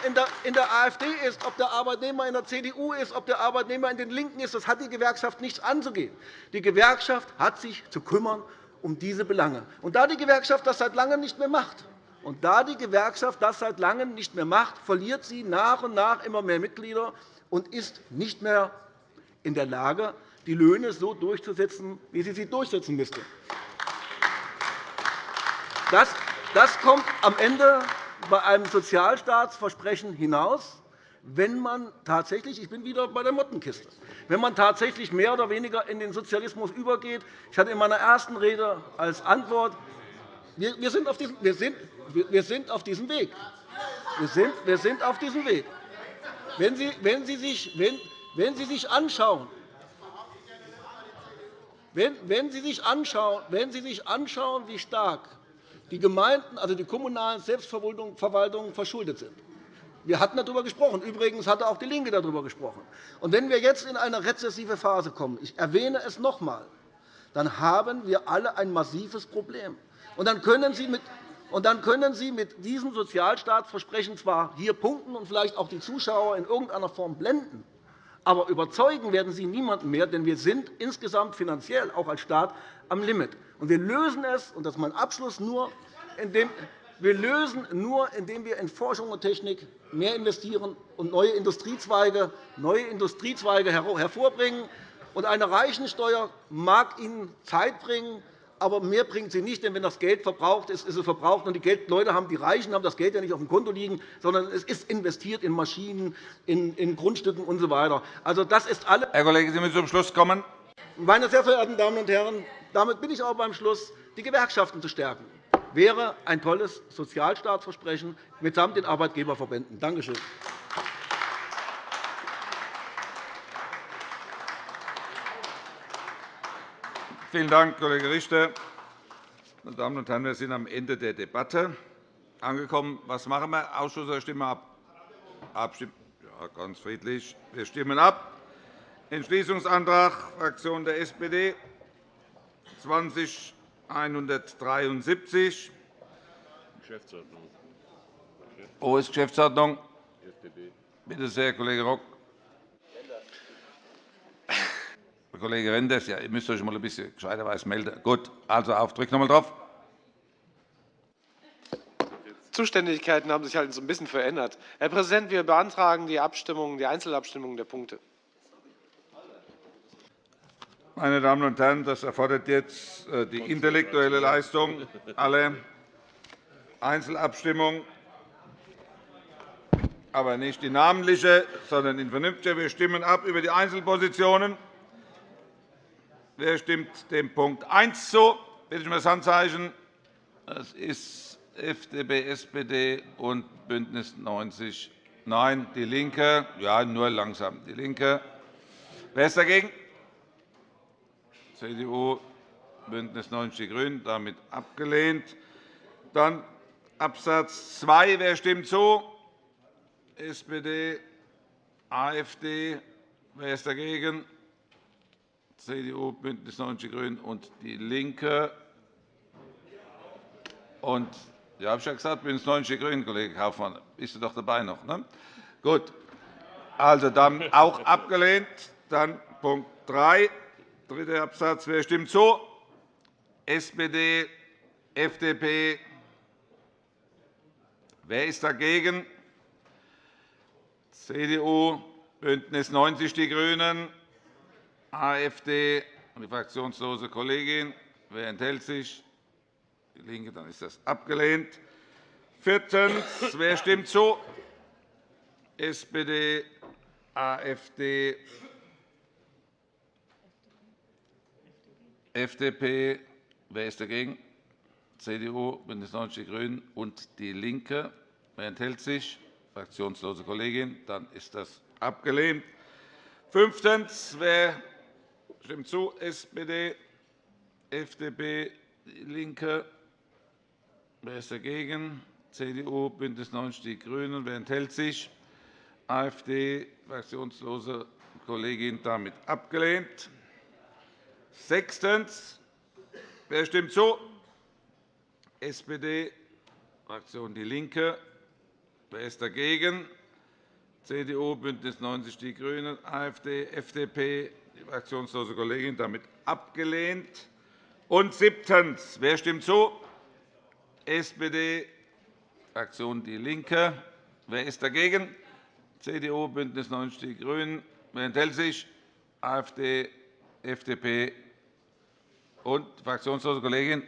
in der AfD ist, ob der Arbeitnehmer in der CDU ist, ob der Arbeitnehmer in den LINKEN ist, das hat die Gewerkschaft nichts anzugehen. Die Gewerkschaft hat sich zu kümmern um diese Belange. Und da die Gewerkschaft das seit Langem nicht mehr macht, und da die Gewerkschaft das seit Langem nicht mehr macht, verliert sie nach und nach immer mehr Mitglieder und ist nicht mehr in der Lage, die Löhne so durchzusetzen, wie sie sie durchsetzen müsste. Das, das kommt am Ende bei einem Sozialstaatsversprechen hinaus, wenn man tatsächlich, ich bin wieder bei der Mottenkiste, wenn man tatsächlich mehr oder weniger in den Sozialismus übergeht. Ich hatte in meiner ersten Rede als Antwort, wir sind auf diesem, wir sind, wir sind auf diesem Weg. Wir sind, wir sind auf diesem Weg. Wenn Sie, wenn Sie sich, wenn, wenn Sie sich anschauen, wenn, Sie sich anschauen, wenn Sie sich anschauen, wie stark die Gemeinden, also die kommunalen Selbstverwaltungen verschuldet sind, wir hatten darüber gesprochen. Übrigens hatte auch DIE LINKE darüber gesprochen. Und wenn wir jetzt in eine rezessive Phase kommen, ich erwähne es noch einmal, dann haben wir alle ein massives Problem. Und dann können Sie mit und dann können Sie mit diesem Sozialstaatsversprechen zwar hier punkten und vielleicht auch die Zuschauer in irgendeiner Form blenden, aber überzeugen werden Sie niemanden mehr, denn wir sind insgesamt finanziell auch als Staat am Limit. Und wir lösen es, und das ist mein Abschluss, nur, indem wir lösen nur, indem wir in Forschung und Technik mehr investieren und neue Industriezweige, neue Industriezweige hervorbringen. Und eine Reichensteuer mag Ihnen Zeit bringen, aber mehr bringt sie nicht. Denn wenn das Geld verbraucht ist, ist es verbraucht. Und die Leute haben, die Reichen haben das Geld ja nicht auf dem Konto liegen, sondern es ist investiert in Maschinen, in, in Grundstücken usw. So also, das ist alles. Herr Kollege, Sie müssen zum Schluss kommen. Meine sehr verehrten Damen und Herren, damit bin ich auch beim Schluss. Die Gewerkschaften zu stärken wäre ein tolles Sozialstaatsversprechen mitsamt den Arbeitgeberverbänden. Danke schön. Vielen Dank, Kollege Richter. Meine Damen und Herren, wir sind am Ende der Debatte angekommen. Was machen wir? Ausschuss oder stimmen wir ab? Abstimmen. Ja, ganz friedlich. Wir stimmen ab. Entschließungsantrag Fraktion der SPD 20173. Geschäftsordnung. Wo ist Geschäftsordnung? Bitte sehr, Kollege Rock. Kollege Renders, ja, ihr müsst euch mal ein bisschen gescheiterweise melden. Gut, also auf, drückt noch einmal drauf. Zuständigkeiten haben sich halt so ein bisschen verändert. Herr Präsident, wir beantragen die, Abstimmung, die Einzelabstimmung der Punkte. Meine Damen und Herren, das erfordert jetzt äh, die intellektuelle Leistung aller Einzelabstimmung, aber nicht die namentliche, sondern in vernünftiger. Wir stimmen ab über die Einzelpositionen. Wer stimmt dem Punkt 1 zu? Bitte ich um das Handzeichen. Das ist FDP, SPD und BÜNDNIS 90 Nein, DIE LINKE. Ja, nur langsam. DIE LINKE. Wer ist dagegen? CDU, BÜNDNIS 90 die GRÜNEN. Damit abgelehnt. Dann Absatz 2. Wer stimmt zu? SPD, AfD. Wer ist dagegen? CDU, BÜNDNIS 90 die GRÜNEN und DIE LINKE. Und Ja, habe ich ja gesagt, BÜNDNIS 90 die GRÜNEN, Kollege Kaufmann. Bist du doch dabei noch? Ne? Gut. Also dann auch abgelehnt. Dann Punkt 3, dritter Absatz. Wer stimmt zu? SPD, FDP. Wer ist dagegen? CDU, BÜNDNIS 90 die GRÜNEN, AfD und die fraktionslose Kollegin. Wer enthält sich? DIE LINKE. Dann ist das abgelehnt. Viertens. Wer stimmt zu? SPD, AfD, FDP. Wer ist dagegen? CDU, BÜNDNIS 90 die GRÜNEN und DIE LINKE. Wer enthält sich? Fraktionslose Kollegin. Dann ist das abgelehnt. Fünftens. Wer stimmt zu? SPD, FDP, DIE LINKE. Wer ist dagegen? CDU, BÜNDNIS 90 die GRÜNEN. Wer enthält sich? AfD, fraktionslose Kollegin, damit abgelehnt. Sechstens. Wer stimmt zu? SPD, Fraktion DIE LINKE. Wer ist dagegen? CDU, BÜNDNIS 90 die GRÜNEN, AfD, FDP, die fraktionslose Kollegin, damit abgelehnt. Und siebtens. Wer stimmt zu? SPD, Fraktion DIE LINKE. Wer ist dagegen? CDU, BÜNDNIS 90 die GRÜNEN. Wer enthält sich? AfD, FDP und fraktionslose Kollegin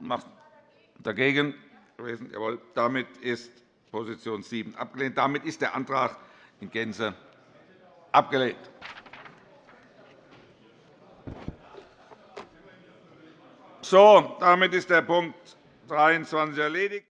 macht dagegen. Jawohl. Damit ist Position 7 abgelehnt. Damit ist der Antrag in Gänze abgelehnt. So, damit ist der Punkt 23 erledigt.